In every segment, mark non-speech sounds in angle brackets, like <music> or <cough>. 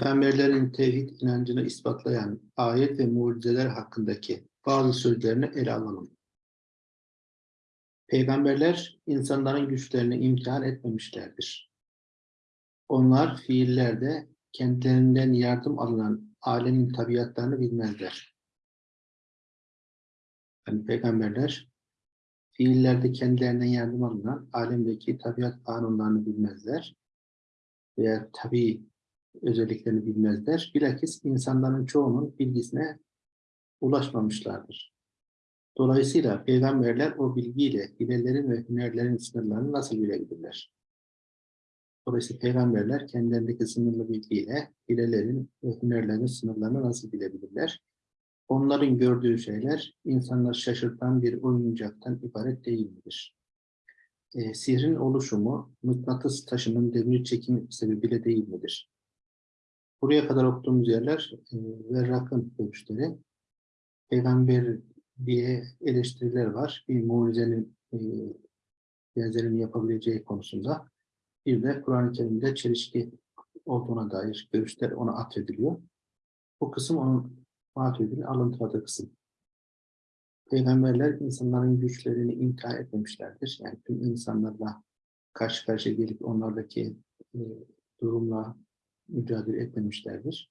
Peygamberlerin tevhid inancını ispatlayan ayet ve mucizeler hakkındaki bazı sözlerini ele alalım. Peygamberler insanların güçlerini imtihan etmemişlerdir. Onlar fiillerde kendilerinden yardım alınan alemin tabiatlarını bilmezler. Yani peygamberler fiillerde kendilerinden yardım alınan alemdeki tabiat kanunlarını bilmezler veya tabi özelliklerini bilmezler. Bilakis insanların çoğunun bilgisine ulaşmamışlardır. Dolayısıyla peygamberler o bilgiyle hilelerin ve hünerlerin sınırlarını nasıl bilebilirler? Dolayısıyla peygamberler kendilerindeki sınırlı bilgiyle hilelerin ve hünerlerin sınırlarını nasıl bilebilirler? Onların gördüğü şeyler insanlar şaşırtan bir oyuncaktan ibaret değil midir? E, sihrin oluşumu mıknatıs taşının demir çekimi sebebiyle değil midir? Buraya kadar okuduğumuz yerler e, Verrak'ın görüşleri. Peygamber diye eleştiriler var. Bir mucizenin e, benzerini yapabileceği konusunda. Bir de Kur'an-ı Kerim'de çelişki olduğuna dair görüşler ona atfediliyor. Bu kısım onun Maturidi'nin alıntıladığı kısım. Peygamberler insanların güçlerini imtihan etmemişlerdir. Yani tüm insanlarla karşı karşıya gelip onlardaki e, durumla mücadele etmemişlerdir.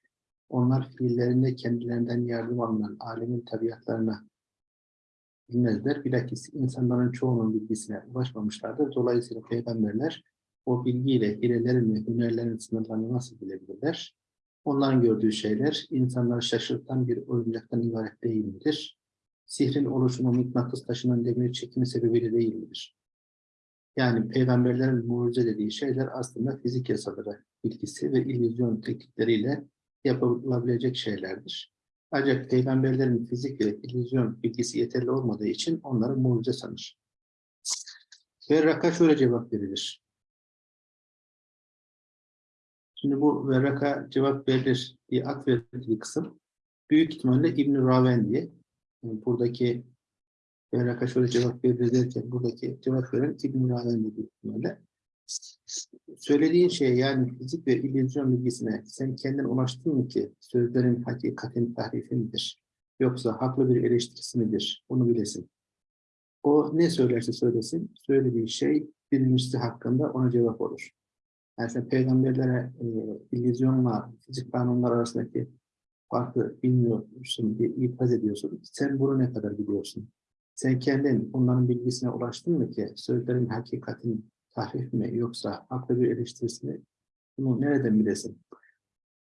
Onlar fiillerinde kendilerinden yardım alınan alemin tabiatlarına bilmezler. Bilakis insanların çoğunun bilgisine ulaşmamışlardır. Dolayısıyla peygamberler o bilgiyle hilelerin ve hünerlerin sınırlarını nasıl bilebilirler? Onların gördüğü şeyler insanları şaşırtan bir oyuncaktan ibaret değil midir? Sihrin oluşumu mıknatıs taşının demir çekimi sebebiyle değil midir? Yani peygamberlerin mucize dediği şeyler aslında fizik yasaları bilgisi ve illüzyon teknikleriyle yapılabilecek şeylerdir. Ancak peygamberlerin fizik ve illüzyon bilgisi yeterli olmadığı için onları mucize sanır. Verraka şöyle cevap verilir. Şimdi bu Verraka cevap verilir diye atfedildiği kısım büyük ihtimalle İbn-i Raven diye yani buradaki Verraka şöyle cevap verilir derken buradaki cevap veren İbn-i büyük ihtimalle söylediğin şey yani fizik ve illüzyon bilgisine sen kendin ulaştın mı ki sözlerin hakikatin tahrifi midir? Yoksa haklı bir eleştirisi midir? Bunu bilesin. O ne söylerse söylesin, söylediği şey birincisi hakkında ona cevap olur. Yani sen peygamberlere e, illüzyonla fizik kanunlar arasındaki farkı bilmiyorsun diye itiraz ediyorsun. Sen bunu ne kadar biliyorsun? Sen kendin onların bilgisine ulaştın mı ki sözlerin hakikatin tahrif mi yoksa haklı bir eleştirisi mi? Bunu nereden bilesin?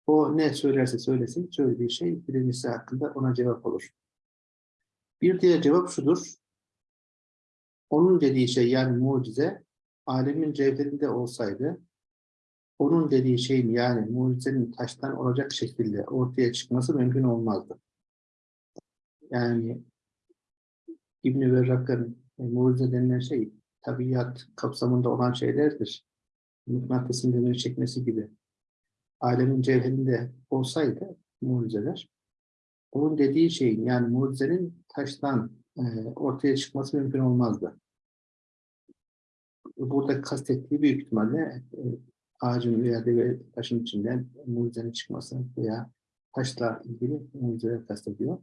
O ne söylerse söylesin, söylediği şey birincisi hakkında ona cevap olur. Bir diğer cevap şudur. Onun dediği şey yani mucize, alemin cevherinde olsaydı, onun dediği şeyin yani mucizenin taştan olacak şekilde ortaya çıkması mümkün olmazdı. Yani İbn-i Verrak'ın e, mucize denilen şey tabiat kapsamında olan şeylerdir. Mıknatısın demiri çekmesi gibi. Alemin cevherinde olsaydı mucizeler, onun dediği şeyin yani mucizenin taştan e, ortaya çıkması mümkün olmazdı. Burada kastettiği büyük ihtimalle e, ağacın veya taşın içinden mucizenin çıkması veya taşla ilgili mucizeler kastediyor.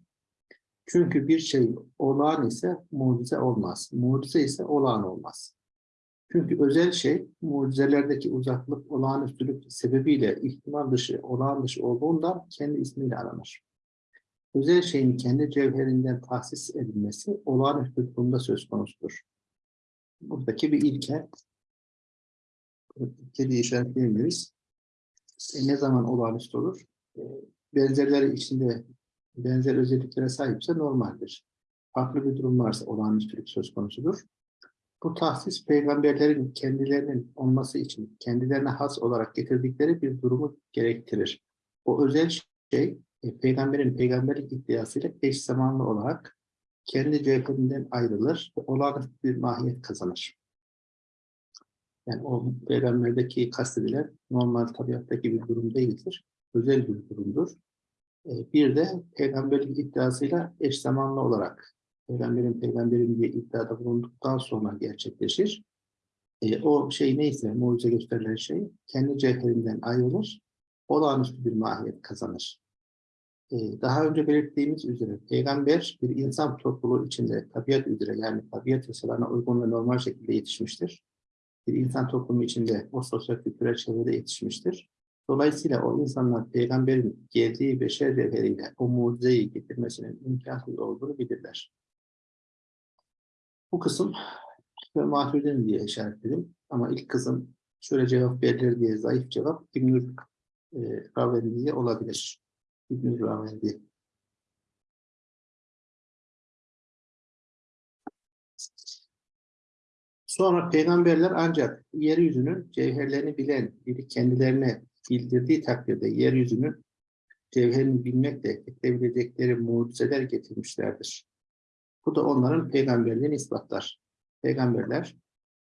Çünkü bir şey olağan ise mucize olmaz. Mucize ise olağan olmaz. Çünkü özel şey mucizelerdeki uzaklık, olağanüstülük sebebiyle ihtimal dışı, olağan dışı olduğundan kendi ismiyle aranır. Özel şeyin kendi cevherinden tahsis edilmesi olağanüstü durumda söz konusudur. Buradaki bir ilke, ilke diye. E ne zaman olağanüstü olur? E, benzerleri içinde benzer özelliklere sahipse normaldir. Farklı bir durum varsa olağanüstülük söz konusudur. Bu tahsis peygamberlerin kendilerinin olması için kendilerine has olarak getirdikleri bir durumu gerektirir. O özel şey e, peygamberin peygamberlik iddiasıyla eş zamanlı olarak kendi cevherinden ayrılır ve olağanüstü bir mahiyet kazanır. Yani o peygamberdeki kastedilen normal tabiattaki bir durum değildir. Özel bir durumdur. E, bir de peygamberlik iddiasıyla eş zamanlı olarak peygamberin peygamberin diye iddiada bulunduktan sonra gerçekleşir. E, o şey neyse, mucize gösterilen şey kendi cevherinden ayrılır olağanüstü bir mahiyet kazanır. Ee, daha önce belirttiğimiz üzere peygamber bir insan topluluğu içinde tabiat üzere yani tabiat yasalarına uygun ve normal şekilde yetişmiştir. Bir insan toplumu içinde o sosyal kültürel çevrede yetişmiştir. Dolayısıyla o insanlar peygamberin geldiği beşer cevheriyle o mucizeyi getirmesinin imkansız olduğunu bilirler. Bu kısım ve Maturidi'nin diye işaretledim. Ama ilk kısım şöyle cevap verilir diye zayıf cevap İbnül e, Ravendi'ye olabilir. İbnül Ravendi. Sonra peygamberler ancak yeryüzünün cevherlerini bilen biri kendilerine bildirdiği takdirde yeryüzünün cevherini bilmekle getirebilecekleri mucizeler getirmişlerdir. Bu da onların peygamberliğini ispatlar. Peygamberler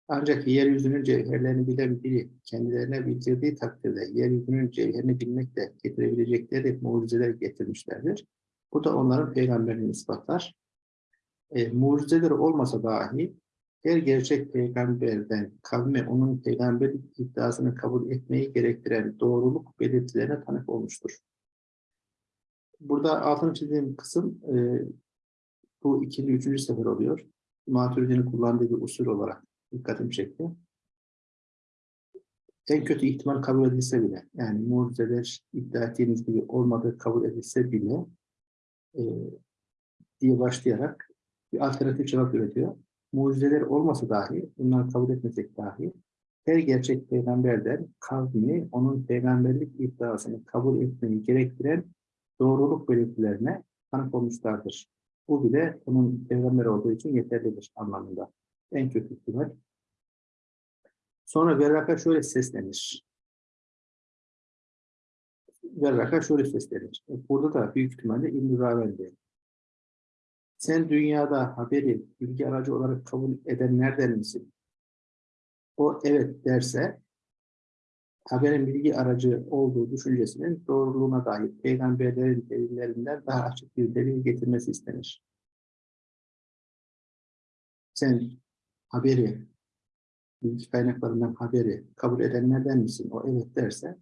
ancak yeryüzünün cevherlerini bilen biri kendilerine bildirdiği takdirde yeryüzünün cevherini bilmekle getirebilecekleri mucizeler getirmişlerdir. Bu da onların peygamberliğini ispatlar. E, mucizeler olmasa dahi her gerçek peygamberden kavme onun peygamberlik iddiasını kabul etmeyi gerektiren doğruluk belirtilerine tanık olmuştur. Burada altını çizdiğim kısım e, bu ikinci, üçüncü sefer oluyor. Maturidi'nin kullandığı bir usul olarak dikkatimi çekti. En kötü ihtimal kabul edilse bile, yani mucizeler iddia ettiğiniz gibi olmadığı kabul edilse bile e, diye başlayarak bir alternatif cevap üretiyor mucizeler olmasa dahi, bunları kabul etmesek dahi, her gerçek peygamberden kavmi onun peygamberlik iddiasını kabul etmeyi gerektiren doğruluk belirtilerine tanık olmuşlardır. Bu bile onun peygamber olduğu için yeterlidir anlamında. En kötü ihtimal. Sonra Verraka şöyle seslenir. Verraka şöyle seslenir. Burada da büyük ihtimalle İbn-i sen dünyada haberi bilgi aracı olarak kabul edenlerden misin? O evet derse haberin bilgi aracı olduğu düşüncesinin doğruluğuna dair peygamberlerin delillerinden daha açık bir delil getirmesi istenir. Sen haberi, bilgi kaynaklarından haberi kabul edenlerden misin? O evet derse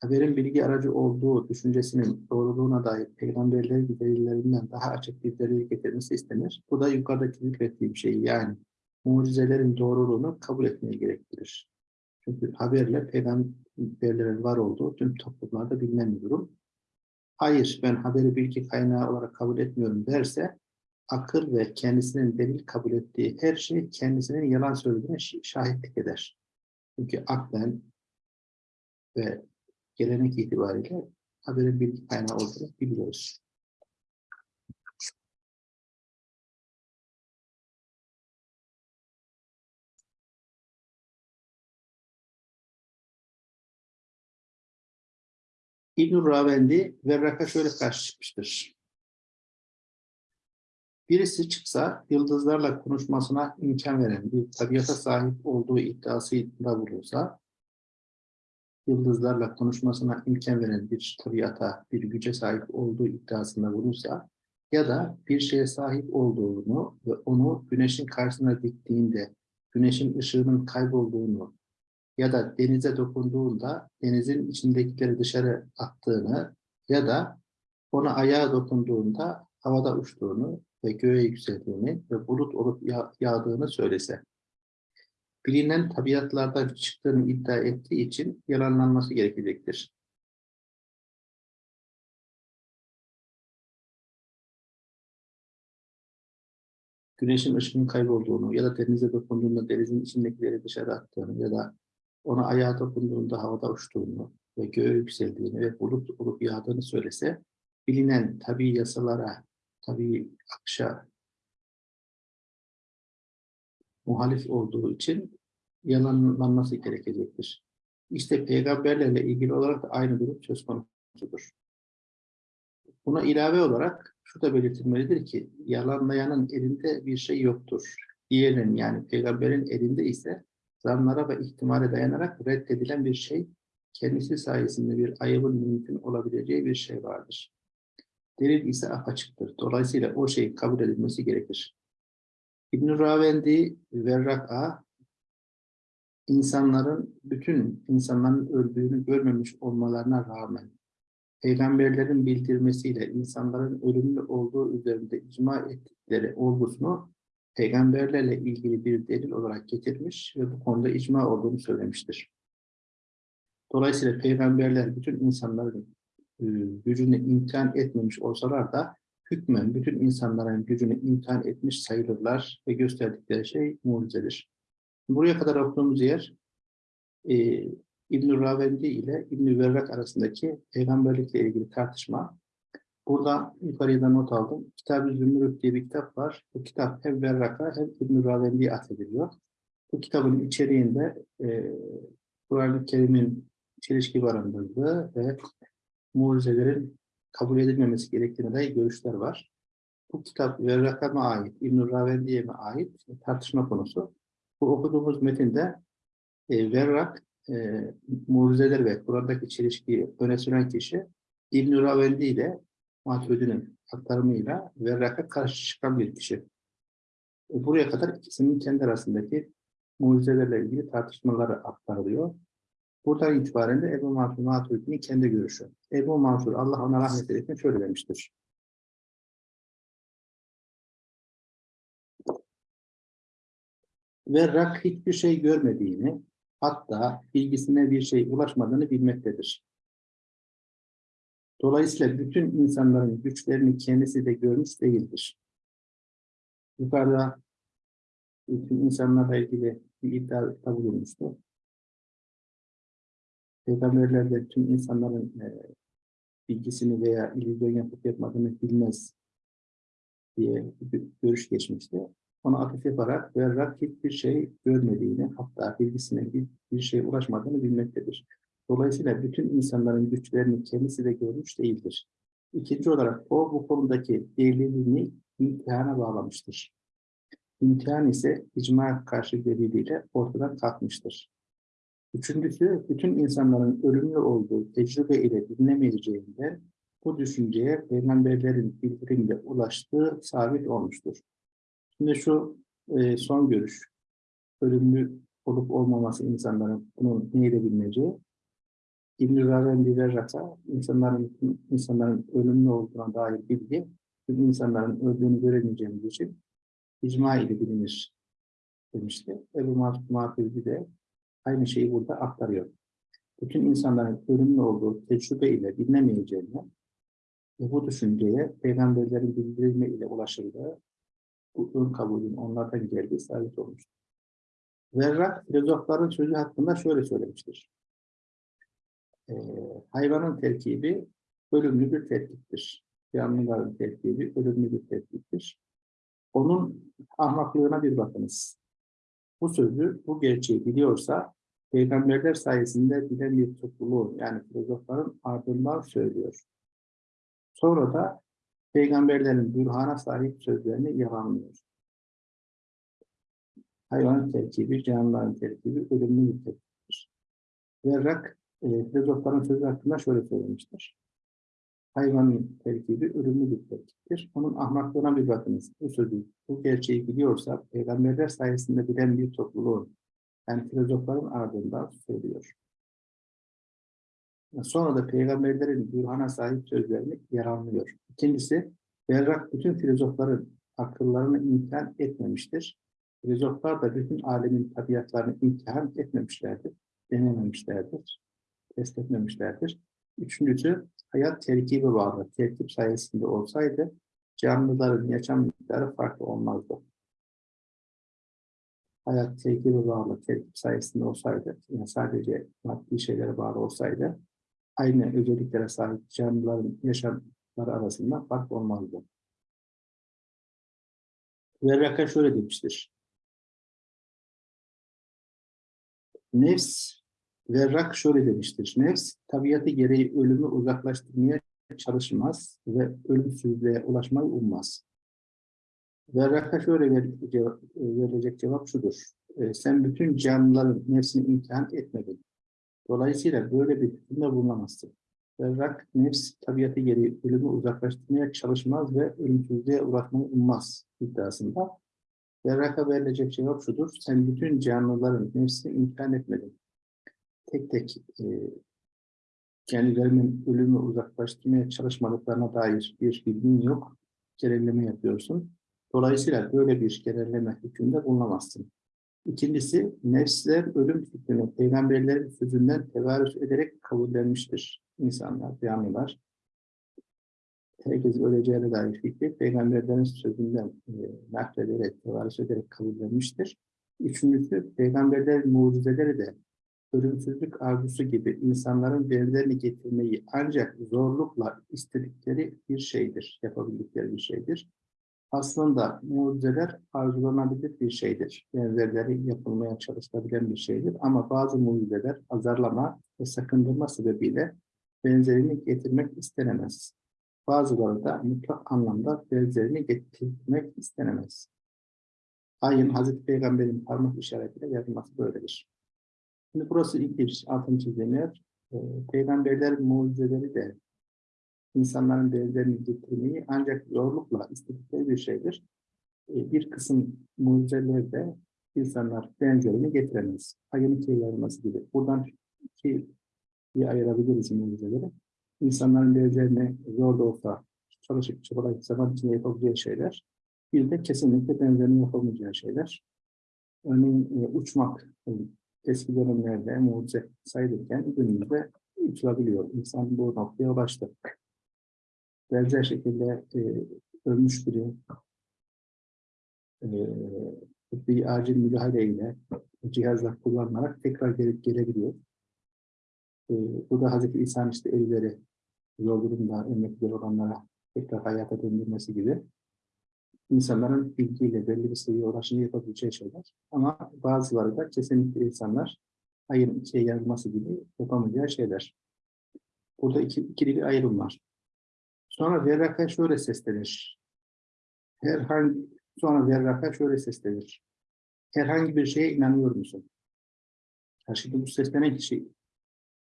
haberin bilgi aracı olduğu düşüncesinin doğruluğuna dair peygamberlerin delillerinden daha açık bir delil getirmesi istenir. Bu da yukarıdaki zikrettiğim şey yani mucizelerin doğruluğunu kabul etmeye gerektirir. Çünkü haberle peygamberlerin var olduğu tüm toplumlarda bilinen bir durum. Hayır ben haberi bilgi kaynağı olarak kabul etmiyorum derse akıl ve kendisinin delil kabul ettiği her şey kendisinin yalan söylediğine şahitlik eder. Çünkü aklen ve gelenek itibariyle haberin bilgi kaynağı olduğunu biliyoruz. İbn-i Ravendi Verrak'a şöyle karşı çıkmıştır. Birisi çıksa yıldızlarla konuşmasına imkan veren bir tabiata sahip olduğu iddiasıyla bulunsa yıldızlarla konuşmasına imkan veren bir tabiata, bir güce sahip olduğu iddiasında bulunsa ya da bir şeye sahip olduğunu ve onu güneşin karşısına diktiğinde güneşin ışığının kaybolduğunu ya da denize dokunduğunda denizin içindekileri dışarı attığını ya da ona ayağa dokunduğunda havada uçtuğunu ve göğe yükseldiğini ve bulut olup yağdığını söylese bilinen tabiatlardan çıktığını iddia ettiği için yalanlanması gerekecektir. Güneşin ışığının kaybolduğunu ya da denize dokunduğunda denizin içindekileri dışarı attığını ya da ona ayağa dokunduğunda havada uçtuğunu ve göğe yükseldiğini ve bulut olup yağdığını söylese bilinen tabi yasalara, tabi akışa muhalif olduğu için yalanlanması gerekecektir. İşte peygamberlerle ilgili olarak da aynı durum söz konusudur. Buna ilave olarak şu da belirtilmelidir ki yalanlayanın elinde bir şey yoktur. Diğerinin yani peygamberin elinde ise zanlara ve ihtimale dayanarak reddedilen bir şey, kendisi sayesinde bir ayıbın mümkün olabileceği bir şey vardır. Delil ise apaçıktır. Dolayısıyla o şey kabul edilmesi gerekir. İbn-i Ravendi Verrak'a insanların, bütün insanların öldüğünü görmemiş olmalarına rağmen peygamberlerin bildirmesiyle insanların ölümlü olduğu üzerinde icma ettikleri olgusunu peygamberlerle ilgili bir delil olarak getirmiş ve bu konuda icma olduğunu söylemiştir. Dolayısıyla peygamberler bütün insanların e, gücünü imtihan etmemiş olsalar da hükmen bütün insanların gücünü imtihan etmiş sayılırlar ve gösterdikleri şey mucizedir. Buraya kadar okuduğumuz yer e, İbn-i Ravendi ile İbn-i arasındaki peygamberlikle ilgili tartışma. Burada yukarıda not aldım. Kitab-ı Zümrüt diye bir kitap var. Bu kitap hem Verrak'a hem İbn-i Ravendi'ye atfediliyor. Bu kitabın içeriğinde e, Kur'an-ı Kerim'in çelişki barındırdığı ve mucizelerin kabul edilmemesi gerektiğine dair görüşler var. Bu kitap Verrak'a mı ait, İbn-i Ravendi'ye mi ait tartışma konusu. Bu okuduğumuz metinde e, Verrak e, mucizeler ve Kur'an'daki çelişkiyi öne süren kişi İbn-i Ravendi ile Maturidi'nin aktarımıyla Verrak'a karşı çıkan bir kişi. E, buraya kadar ikisinin kendi arasındaki mucizelerle ilgili tartışmaları aktarılıyor. Buradan itibaren de Ebu Mansur Maturidi'nin kendi görüşü. Ebu Mansur Allah ona rahmet eylesin şöyle demiştir. Verrak hiçbir şey görmediğini, hatta bilgisine bir şey ulaşmadığını bilmektedir. Dolayısıyla bütün insanların güçlerini kendisi de görmüş değildir. Yukarıda bütün insanlarla ilgili bir iddia bulunmuştu. Peygamberler tüm insanların e, bilgisini veya illüzyon yapıp yapmadığını bilmez diye bir görüş geçmişti. Ona atıf yaparak ve rakip bir şey görmediğini hatta bilgisine bir, bir şey ulaşmadığını bilmektedir. Dolayısıyla bütün insanların güçlerini kendisi de görmüş değildir. İkinci olarak o bu konudaki delilini imtihana bağlamıştır. İmtihan ise icma karşı deliliyle ortadan kalkmıştır. Üçüncüsü, bütün insanların ölümlü olduğu tecrübe ile bilinemeyeceğinden bu düşünceye peygamberlerin bildirimde ulaştığı sabit olmuştur. Şimdi şu e, son görüş, ölümlü olup olmaması insanların bunun neyle bilineceği, İbn-i Ravendi ve Rata, insanların, insanların ölümlü olduğuna dair bilgi, tüm insanların öldüğünü göremeyeceğimiz için icma ile bilinir demişti. Ebu Maturidi de aynı şeyi burada aktarıyor. Bütün insanların ölümlü olduğu tecrübe ile bilinemeyeceğini bu düşünceye peygamberlerin bildirilme ile ulaşıldığı bu ön kabulün onlardan geldiği sabit olmuştur. Verrak filozofların sözü hakkında şöyle söylemiştir. Ee, hayvanın terkibi ölümlü bir terkiptir. Canlıların terkibi ölümlü bir terkiptir. Onun ahmaklığına bir bakınız. Bu sözü, bu gerçeği biliyorsa peygamberler sayesinde bilen bir topluluğu yani filozofların ardından söylüyor. Sonra da peygamberlerin bürhana sahip sözlerini yalanlıyor. Hayvanın terkibi, canlıların terkibi, ölümlü bir terkiptir. Verrak, e, filozofların sözü hakkında şöyle söylemiştir. Hayvanın terkibi ölümlü bir terkiptir. Onun ahmaklığına bir bakınız. Bu sözü, bu gerçeği biliyorsa, peygamberler sayesinde bilen bir topluluğun, yani filozofların ardından söylüyor. Sonra da peygamberlerin bürhana sahip sözlerini yer almıyor. İkincisi, Berrak bütün filozofların akıllarını imtihan etmemiştir. Filozoflar da bütün alemin tabiatlarını imtihan etmemişlerdir, denememişlerdir, test etmemişlerdir. Üçüncüsü, hayat terkibi bağlı. Terkip sayesinde olsaydı, canlıların yaşam miktarı farklı olmazdı. Hayat terkibi bağlı, terkip sayesinde olsaydı, yani sadece maddi şeylere bağlı olsaydı, aynı özelliklere sahip canlıların yaşamları arasında fark olmazdı. Verraka şöyle demiştir. Nefs, Verrak şöyle demiştir. Nefs, tabiatı gereği ölümü uzaklaştırmaya çalışmaz ve ölümsüzlüğe ulaşmayı ummaz. Verrak'a şöyle verilecek cevap şudur. E, sen bütün canlıların nefsini imtihan etmedin. Dolayısıyla böyle bir hükümde bulunamazsın. Berrak nefs tabiatı gereği ölümü uzaklaştırmaya çalışmaz ve ölümsüzlüğe ulaşmayı ummaz iddiasında. Berrak'a verilecek cevap şudur. Sen bütün canlıların nefsini imkan etmedin. Tek tek e, kendilerinin ölümü uzaklaştırmaya çalışmadıklarına dair bir bilgin yok. Genelleme yapıyorsun. Dolayısıyla böyle bir genelleme hükmünde bulunamazsın. İkincisi, nefsler ölüm fikrini peygamberlerin sözünden tevarüz ederek kabullenmiştir. İnsanlar, canlılar. Herkes öleceğine dair fikri peygamberlerin sözünden e, naklederek, tevarüz ederek kabullenmiştir. Üçüncüsü, peygamberlerin mucizeleri de ölümsüzlük arzusu gibi insanların benzerini getirmeyi ancak zorlukla istedikleri bir şeydir, yapabildikleri bir şeydir. Aslında mucizeler arzulanabilir bir şeydir. Benzerleri yapılmaya çalışılabilen bir şeydir. Ama bazı mucizeler azarlama ve sakındırma sebebiyle benzerini getirmek istenemez. Bazıları da mutlak anlamda benzerini getirmek istenemez. Ayın Hazreti Peygamber'in parmak işaretiyle yazılması böyledir. Şimdi burası ilk bir altını çizdiğim yer. E, peygamberler mucizeleri de insanların benzerini getirmeyi ancak zorlukla istedikleri bir şeydir. E, bir kısım mucizelerde insanlar benzerini getiremez. Ayın ikiye yarılması gibi. Buradan iki bir ayırabiliriz mucizeleri. İnsanların benzerini zor da olsa çalışıp çabalayıp zaman içinde yapabileceği şeyler. Bir de kesinlikle benzerini yapamayacağı şeyler. Örneğin e, uçmak e, eski dönemlerde mucize sayılırken günümüzde uçulabiliyor. İnsan bu noktaya ulaştı. Benzer şekilde e, ölmüş biri e, bir acil müdahaleyle cihazlar kullanılarak tekrar gelip gelebiliyor. E, bu da Hazreti İsa'nın işte elleri durumda emekliler olanlara tekrar hayata döndürmesi gibi insanların bilgiyle belli bir seviyeye ulaşımı yapabileceği şeyler. Ama bazıları da kesinlikle insanlar ayın ikiye yarılması gibi yapamayacağı şeyler. Burada iki, ikili bir ayrım var. Sonra Verraka şöyle seslenir. Herhangi, sonra Verraka şöyle seslenir. Herhangi bir şeye inanıyor musun? Karşıda bu seslenen kişi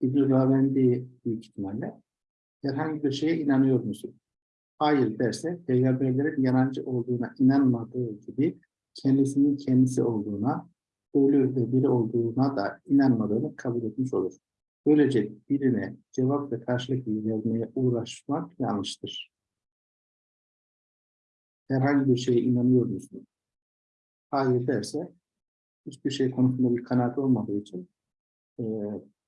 İbn-i büyük ihtimalle herhangi bir şeye inanıyor musun? Hayır derse peygamberlerin yalancı olduğuna inanmadığı gibi kendisinin kendisi olduğuna, ölü ve biri olduğuna da inanmadığını kabul etmiş olur. Böylece birine cevap ve karşılık vermeye uğraşmak yanlıştır. Herhangi bir şeye inanıyor musun? Hayır derse hiçbir şey konusunda bir kanaat olmadığı için e,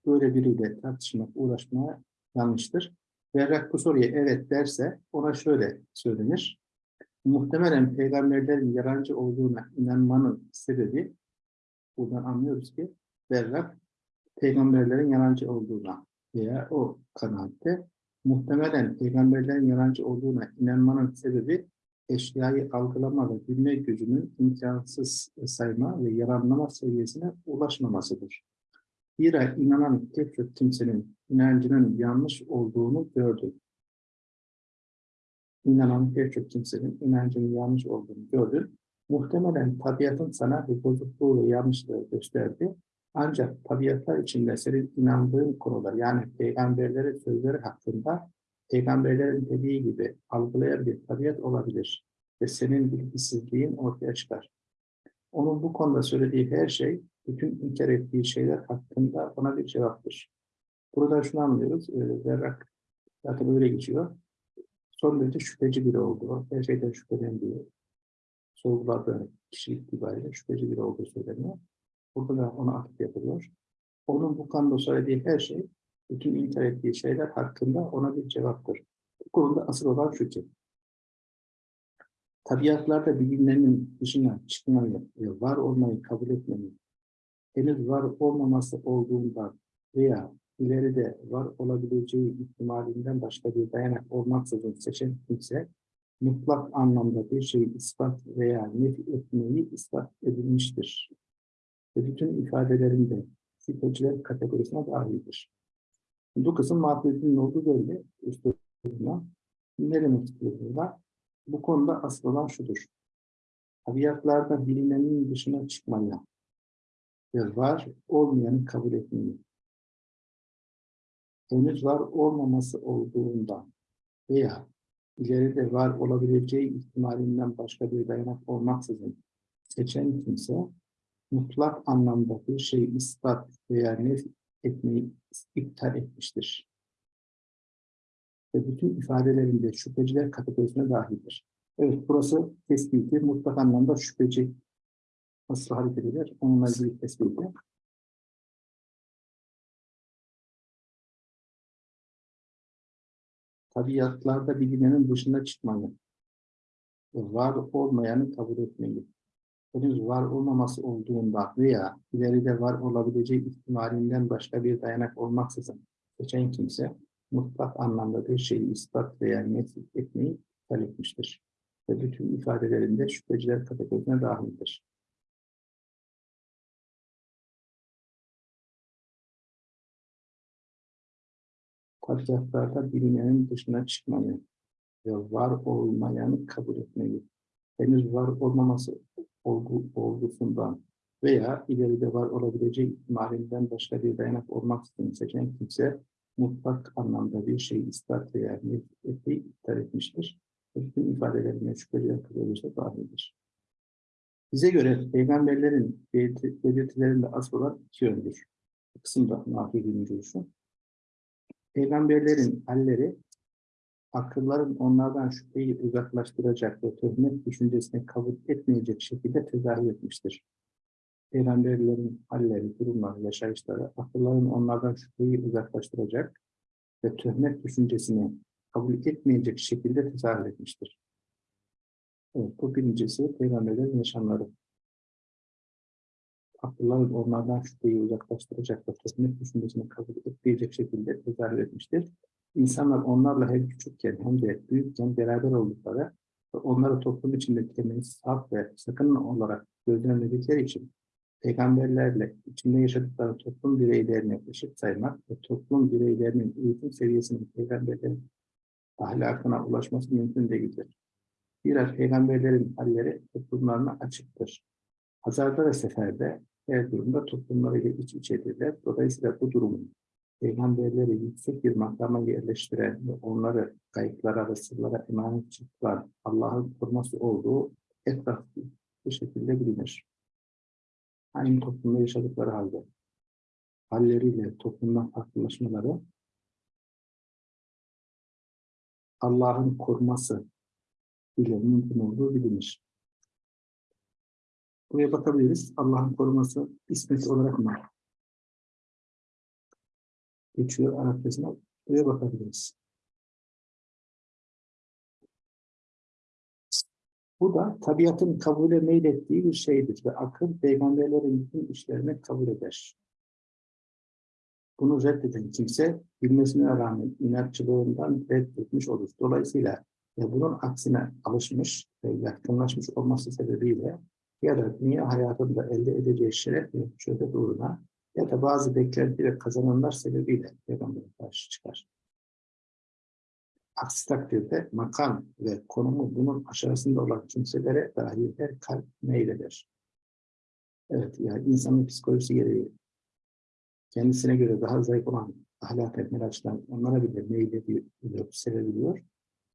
böyle biriyle tartışmak, uğraşmaya yanlıştır. Berrak bu soruya evet derse ona şöyle söylenir. Muhtemelen peygamberlerin yalancı olduğuna inanmanın sebebi buradan anlıyoruz ki Berrak peygamberlerin yalancı olduğuna veya o kanaatte muhtemelen peygamberlerin yalancı olduğuna inanmanın sebebi eşyayı algılama ve bilme gücünün imkansız sayma ve yaranlama seviyesine ulaşmamasıdır. Zira inanan tek çok kimsenin inancının yanlış olduğunu gördü. İnanan pek çok kimsenin inancının yanlış olduğunu gördü. Muhtemelen tabiatın sana bir bozukluğu ve yanlışlığı gösterdi. Ancak tabiatlar içinde senin inandığın konular yani peygamberlerin sözleri hakkında peygamberlerin dediği gibi algılayan bir tabiat olabilir ve senin bilgisizliğin ortaya çıkar. Onun bu konuda söylediği her şey, bütün inkar ettiği şeyler hakkında ona bir cevaptır. Burada şunu anlıyoruz, e, Berrak zaten öyle geçiyor. Son derece şüpheci biri oldu. Her şeyden şüphelendiği, sorguladığı kişilik itibariyle şüpheci biri olduğu söyleniyor. Burada da ona atıf yapılıyor. Onun bu konuda söylediği her şey, bütün inkar ettiği şeyler hakkında ona bir cevaptır. Bu konuda asıl olan şu ki, tabiatlarda bilimlerinin dışına çıkmayı var olmayı kabul etmeyi, henüz var olmaması olduğunda veya ileride var olabileceği ihtimalinden başka bir dayanak olmaksızın seçen kimse, mutlak anlamda bir şeyi ispat veya nefi etmeyi ispat edilmiştir. Ve bütün ifadelerinde şüpheciler kategorisine dahildir. Bu kısım maddetinin olduğu belli. Üstadına. Ne demek? Bu konuda asıl olan şudur. Tabiatlarda bilinenin dışına çıkmaya ve var olmayanı kabul etmeyi henüz var olmaması olduğundan veya ileride var olabileceği ihtimalinden başka bir dayanak olmaksızın seçen kimse mutlak anlamda bir şeyi ispat veya nef etmeyi iptal etmiştir. Ve bütün ifadelerinde şüpheciler kategorisine dahildir. Evet, burası tespiti mutlak anlamda şüpheci nasıl hareket eder? Onunla ilgili tespiti. Tabiatlarda bilinenin dışına çıkmayı, var olmayanı kabul etmeyi, henüz var olmaması olduğunda veya ileride var olabileceği ihtimalinden başka bir dayanak olmaksızın seçen kimse mutlak anlamda bir şeyi ispat veya nefret etmeyi iptal etmiştir. Ve bütün ifadelerinde şüpheciler kategorisine dahildir. Tabiatlarda bilinenin dışına çıkmayı ve var olmayanı kabul etmeyi, henüz var olmaması olgu, olgusundan veya ileride var olabileceği ihtimalinden başka bir dayanak olmaksızın seçen kimse mutlak anlamda bir şey ispat veya nefreti iptal etmiştir. Bütün ifadelerine şüpheli kılıyorsa dahildir. Bize göre peygamberlerin belirti- belirtilerinde asıl olan iki yöndür. Bu kısımda nakil görüşü. Peygamberlerin halleri akılların onlardan şüpheyi uzaklaştıracak ve töhmet düşüncesini kabul etmeyecek şekilde tezahür etmiştir. Peygamberlerin halleri, durumları, yaşayışları akılların onlardan şüpheyi uzaklaştıracak ve töhmet düşüncesini kabul etmeyecek şekilde tezahür etmiştir. Evet, bu birincisi peygamberlerin yaşamları. Akılların onlardan şüpheyi uzaklaştıracak ve töhmet düşüncesini kabul etmeyecek şekilde tezahür etmiştir. İnsanlar onlarla hem küçükken hem de büyükken beraber oldukları ve onları toplum içinde temiz, saf ve sakın olarak gözlemledikleri için peygamberlerle içinde yaşadıkları toplum bireylerini eşit saymak ve toplum bireylerinin eğitim seviyesinin peygamberlerin ahlakına ulaşması mümkün değildir. Zira peygamberlerin halleri toplumlarına açıktır. Hazarda ve seferde her durumda toplumlarıyla iç içedirler. Dolayısıyla bu durumun peygamberleri yüksek bir makama yerleştiren ve onları kayıplara ve sırlara emanet çıktılar Allah'ın koruması olduğu etraflı bu şekilde bilinir. Aynı toplumda yaşadıkları halde halleriyle toplumdan farklılaşmaları Allah'ın koruması ile mümkün olduğu bilinir. Buraya bakabiliriz. Allah'ın koruması ismet olarak mı geçiyor Arapçasına? Buraya bakabiliriz. Bu da tabiatın kabule meylettiği bir şeydir ve akıl peygamberlerin bütün işlerini kabul eder. Bunu reddeden kimse bilmesine rağmen inatçılığından reddetmiş olur. Dolayısıyla ya bunun aksine alışmış ve yatkınlaşmış olması sebebiyle ya da dünya hayatında elde edeceği şeref ve şöhret uğruna ya da bazı beklenti ve kazanımlar sebebiyle Peygamber'e karşı çıkar. Aksi takdirde makam ve konumu bunun aşağısında olan kimselere dahi her kalp meyleder. Evet, yani insanın psikolojisi gereği kendisine göre daha zayıf olan ahlak meraçtan onlara bile meylediyor, sevebiliyor.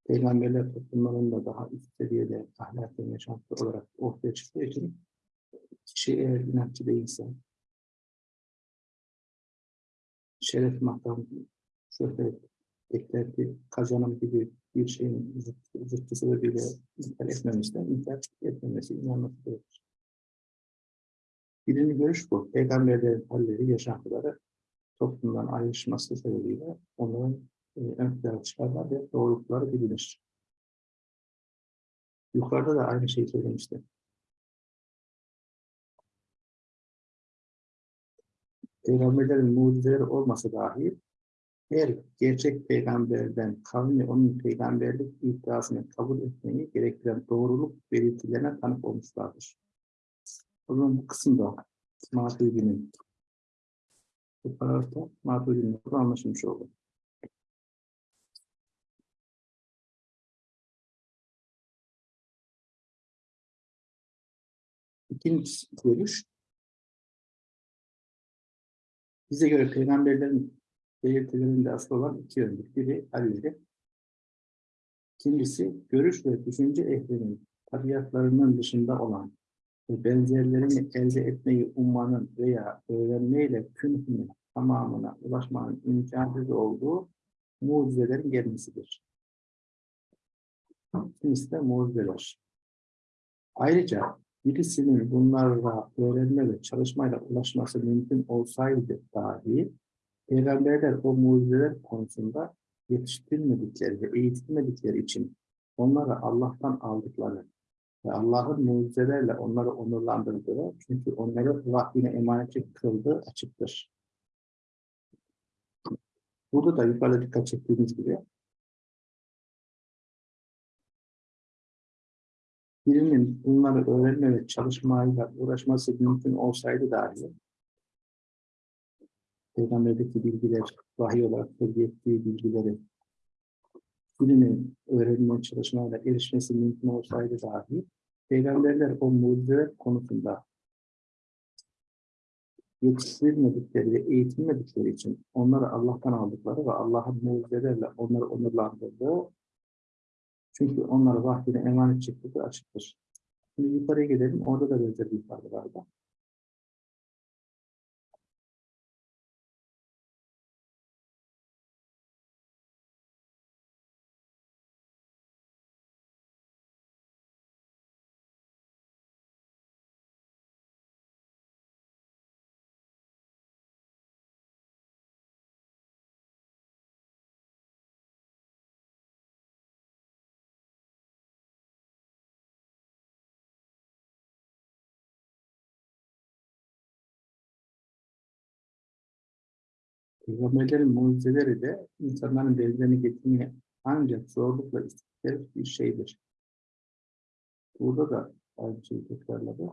Peygamberler toplumlarında daha üst seviyede ahlak ve yaşantı olarak ortaya çıktığı için kişi eğer inatçı değilse, şeref makam, şöhret, beklenti, kazanım gibi bir şeyin zıt, zıttı sebebiyle inkar etmemişler, inkar etmemesi, inanması gerekir. Birinci görüş bu. Peygamberlerin halleri, yaşantıları toplumdan ayrışması sebebiyle onların e, ön plana çıkarlar ve doğrultuları bilinir. Yukarıda da aynı şeyi söylemiştim. Peygamberlerin mucizeleri olmasa dahi her gerçek peygamberden kavmi onun peygamberlik iddiasını kabul etmeyi gerektiren doğruluk belirtilerine tanık olmuşlardır. O zaman bu kısımda Maturidi'nin bu paragrafta Maturidi'nin anlaşılmış oldu. İkinci görüş, bize göre peygamberlerin belirtilerinde asıl olan iki yöndür. Biri halleri, ikincisi görüş ve düşünce ehlinin tabiatlarının dışında olan ve benzerlerini elde etmeyi ummanın veya öğrenmeyle künhünün tamamına ulaşmanın imkansız olduğu mucizelerin gelmesidir. Kimisi de mucizeler. Ayrıca birisinin bunlarla öğrenme ve çalışmayla ulaşması mümkün olsaydı dahi Peygamberler o mucizeler konusunda yetiştirilmedikleri ve eğitilmedikleri için onları Allah'tan aldıkları ve Allah'ın mucizelerle onları onurlandırdığı çünkü onları vahyine emanetçi kıldığı açıktır. Burada da yukarıda dikkat çektiğimiz gibi birinin bunları öğrenme ve çalışmayla uğraşması mümkün olsaydı dahi Peygamberdeki bilgiler, vahiy olarak tebliğ bilgileri birinin öğrenme çalışmayla erişmesi mümkün olsaydı dahi Peygamberler o mucizeler konusunda yetiştirilmedikleri ve eğitilmedikleri için onları Allah'tan aldıkları ve Allah'ın mucizelerle onları onurlandırdığı çünkü onları vahyine emanet çıktığı açıktır. Şimdi yukarıya gidelim. Orada da benzer bir ifade vardı. Peygamberlerin mucizeleri de insanların benzerini getirmeye ancak zorlukla istedikleri bir şeydir. Burada da aynı şeyi tekrarladı.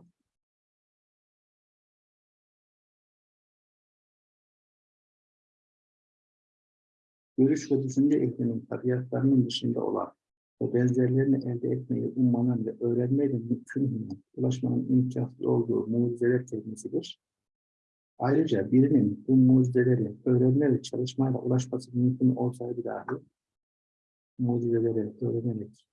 Görüş ve düşünce ehlinin tabiatlarının dışında olan ve benzerlerini elde etmeyi ummanın ve öğrenmeyle mümkün ulaşmanın imkansız olduğu mucizeler kelimesidir. Ayrıca birinin bu mucizeleri öğrenme ve çalışmayla ulaşması mümkün olsaydı dahi mucizeleri öğrenerek,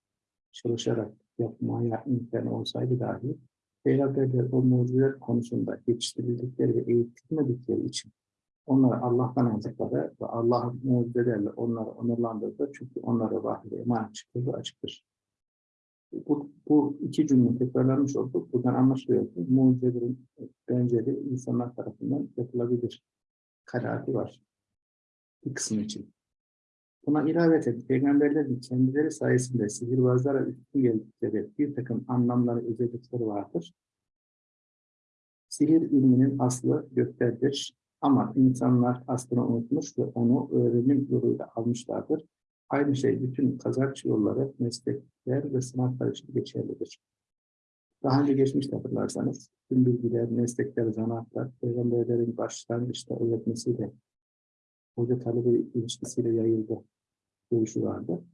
çalışarak yapmaya imkan olsaydı dahi Peygamberler o mucizeler konusunda yetiştirildikleri ve eğitilmedikleri için onları Allah'tan aldıkları ve Allah'ın mucizelerle onları onurlandırdı. Çünkü onlara vahiy emanet çıktığı açıktır. Bu, bu iki cümle tekrarlanmış olduk. Buradan anlaşılıyor ki mucizelerin benzeri insanlar tarafından yapılabilir. Kanaati var. Bir kısım için. Buna ilaveten peygamberlerin kendileri sayesinde sihirbazlara üstün geldikleri bir takım anlamları, özellikleri vardır. Sihir ilminin aslı göklerdir. Ama insanlar aslını unutmuş ve onu öğrenim yoluyla almışlardır. Aynı şey bütün kazanç yolları, meslekler ve sanatlar için geçerlidir. Daha önce geçmişte hatırlarsanız, tüm bilgiler, meslekler, zanaatlar, peygamberlerin başlangıçta öğretmesiyle, hoca talebe ilişkisiyle yayıldı görüşü vardı.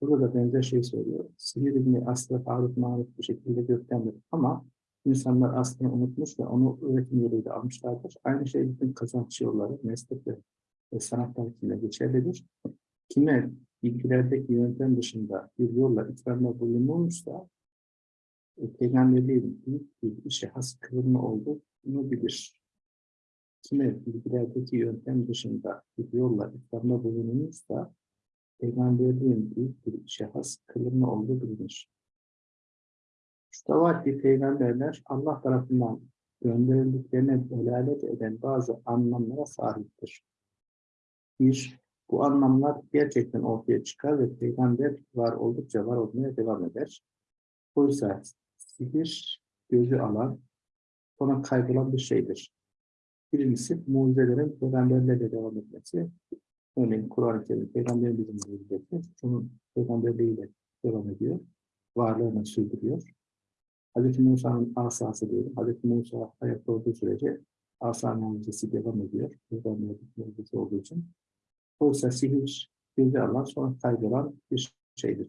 Burada da benzer şey söylüyor. Sihir ilmi aslı tarif marif bu şekilde göktendir. Ama insanlar aslını unutmuş ve onu öğretim yoluyla almışlardır. Aynı şey bütün kazanç yolları, meslekler ve sanatlar için de geçerlidir. Kime bilgilerdeki yöntem dışında bir yolla ikramda bulunulmuşsa e, peygamberliğin büyük bir işe has kılımı olduğunu bilir. Kime bilgilerdeki yöntem dışında bir yolla ikramda bulunulmuşsa peygamberliğin büyük bir işe has kılımı olduğu bilinir. Ki peygamberler Allah tarafından gönderildiklerine delalet eden bazı anlamlara sahiptir. Bir, bu anlamlar gerçekten ortaya çıkar ve peygamber var oldukça var olmaya devam eder. Oysa sihir gözü alan, sonra kaybolan bir şeydir. Birincisi mucizelerin peygamberlerle devam etmesi. Örneğin Kur'an-ı Kerim peygamberimizin mucizesi, onun peygamberliğiyle devam ediyor. Varlığını sürdürüyor. Hz. Musa'nın asası diyelim. Hz. Musa hayatta olduğu sürece asa mucizesi devam ediyor. Peygamberlik mucizesi olduğu için. Oysa sihir gözü alan sonra kaybolan bir şeydir.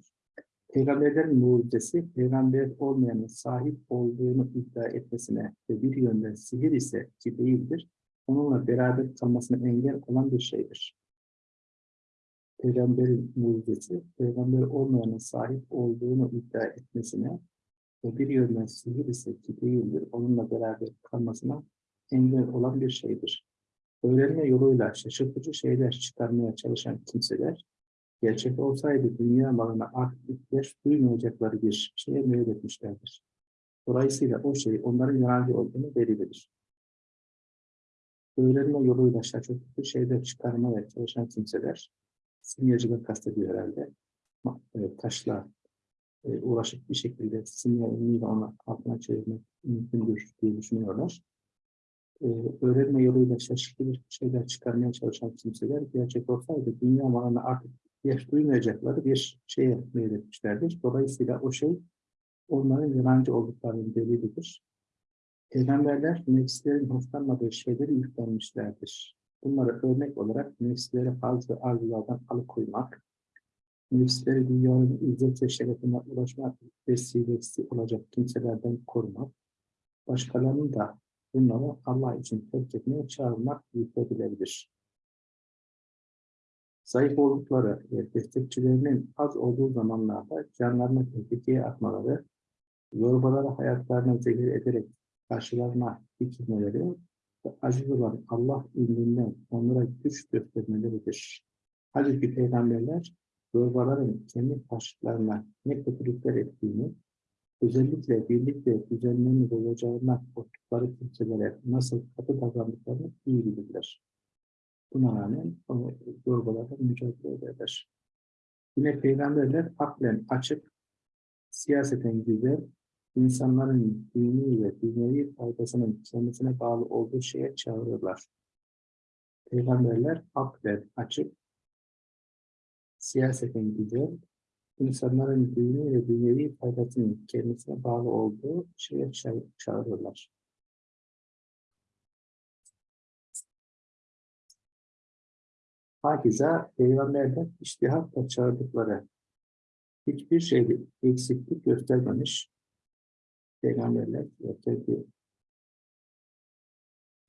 Peygamberlerin mucizesi, peygamber olmayanın sahip olduğunu iddia etmesine ve bir yönden sihir ise ki değildir, onunla beraber kalmasına engel olan bir şeydir. Peygamberin mucizesi, peygamber olmayanın sahip olduğunu iddia etmesine ve bir yönden sihir ise ki değildir, onunla beraber kalmasına engel olan bir şeydir. Öğrenme yoluyla şaşırtıcı şeyler çıkarmaya çalışan kimseler, gerçek olsaydı dünya malına artık duymayacakları bir şeye meyletmişlerdir. Dolayısıyla o şey onların yararlı olduğunu belirlidir. Öğrenme yoluyla şaşırtıcı şeyler çıkarmaya çalışan kimseler, simyacılık kastediyor herhalde, e, taşla e, uğraşıp bir şekilde simya ilmiyle onu altına çevirmek mümkündür diye düşünüyorlar. E, öğrenme yoluyla şaşırtıcı şeyler çıkarmaya çalışan kimseler gerçek olsaydı dünya malına artık ihtiyaç duymayacakları bir şeye meyletmişlerdir. Dolayısıyla o şey onların yalancı olduklarının delilidir. Peygamberler nefslerin hoşlanmadığı şeyleri yüklenmişlerdir. Bunları örnek olarak nefsleri fazla arzulardan alıkoymak, nefsleri dünyanın izzet ve şerefine ulaşmak vesilesi olacak kimselerden korumak, başkalarını da bunları Allah için terk etmeye çağırmak yüklebilebilir. Zayıf oldukları ve destekçilerinin az olduğu zamanlarda canlarını tehlikeye atmaları, zorbaları hayatlarına zehir ederek karşılarına dikilmeleri ve aziz olan Allah ilminden onlara güç göstermeleridir. Halbuki peygamberler zorbaların kendi taşlarına ne kötülükler ettiğini, özellikle birlik ve düzenlerini bozacağına korktukları kimselere nasıl katı davrandıklarını iyi bilirler. Buna rağmen o zorbalarla mücadele ederler. Yine peygamberler aklen açık, siyaseten güzel, insanların dini ve dünyevi faydasının kendisine bağlı olduğu şeye çağırırlar. Peygamberler aklen açık, siyaseten güzel, insanların dini ve dünyevi faydasının kendisine bağlı olduğu şeye ça- çağırırlar. Hakiza peygamberden iştihatla çağırdıkları hiçbir şeyde eksiklik göstermemiş peygamberler ve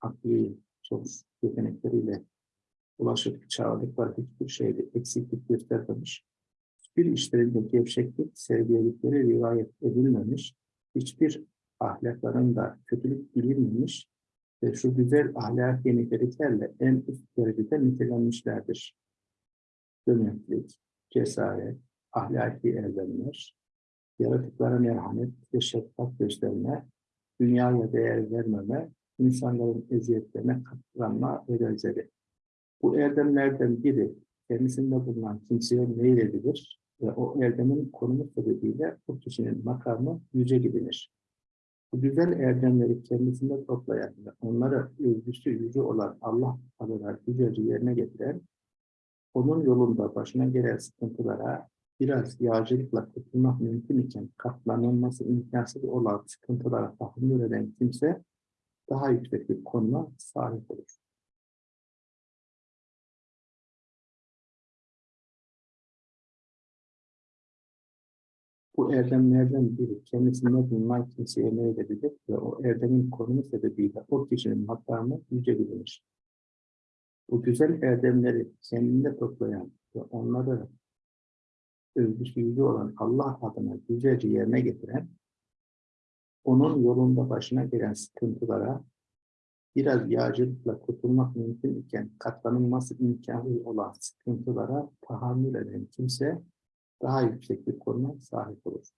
akli çok yetenekleriyle ulaşıp çağırdıkları hiçbir şeyde eksiklik göstermemiş. Hiçbir işlerinde gevşeklik, sevgiyelikleri rivayet edilmemiş. Hiçbir ahlaklarında kötülük bilinmemiş ve şu güzel ahlaki niteliklerle en üst derecede nitelenmişlerdir. Cömertlik, cesaret, ahlaki erdemler, yaratıklara merhamet ve şefkat gösterme, dünyaya değer vermeme, insanların eziyetlerine katlanma ve benzeri. Bu erdemlerden biri kendisinde bulunan kimseye meyledilir ve o erdemin konumu sebebiyle o kişinin makamı yüce bilinir. Bu güzel erdemleri kendisinde toplayan ve onlara övgüsü yüce olan Allah adına güzelce yerine getiren, onun yolunda başına gelen sıkıntılara biraz yağcılıkla kurtulmak mümkün iken katlanılması imkansız olan sıkıntılara tahammül eden kimse daha yüksek bir konuma sahip olur. Bu erdemlerden biri kendisinde bulunan kimseye meyledebilir ve o erdemin konumu sebebiyle o kişinin makamı yüce bilinir. Bu güzel erdemleri kendinde toplayan ve onları övgüsü yüce olan Allah adına güzelce yerine getiren, onun yolunda başına gelen sıkıntılara biraz yağcılıkla kurtulmak mümkün iken katlanılması imkanı olan sıkıntılara tahammül eden kimse daha yüksek bir konuma sahip olur.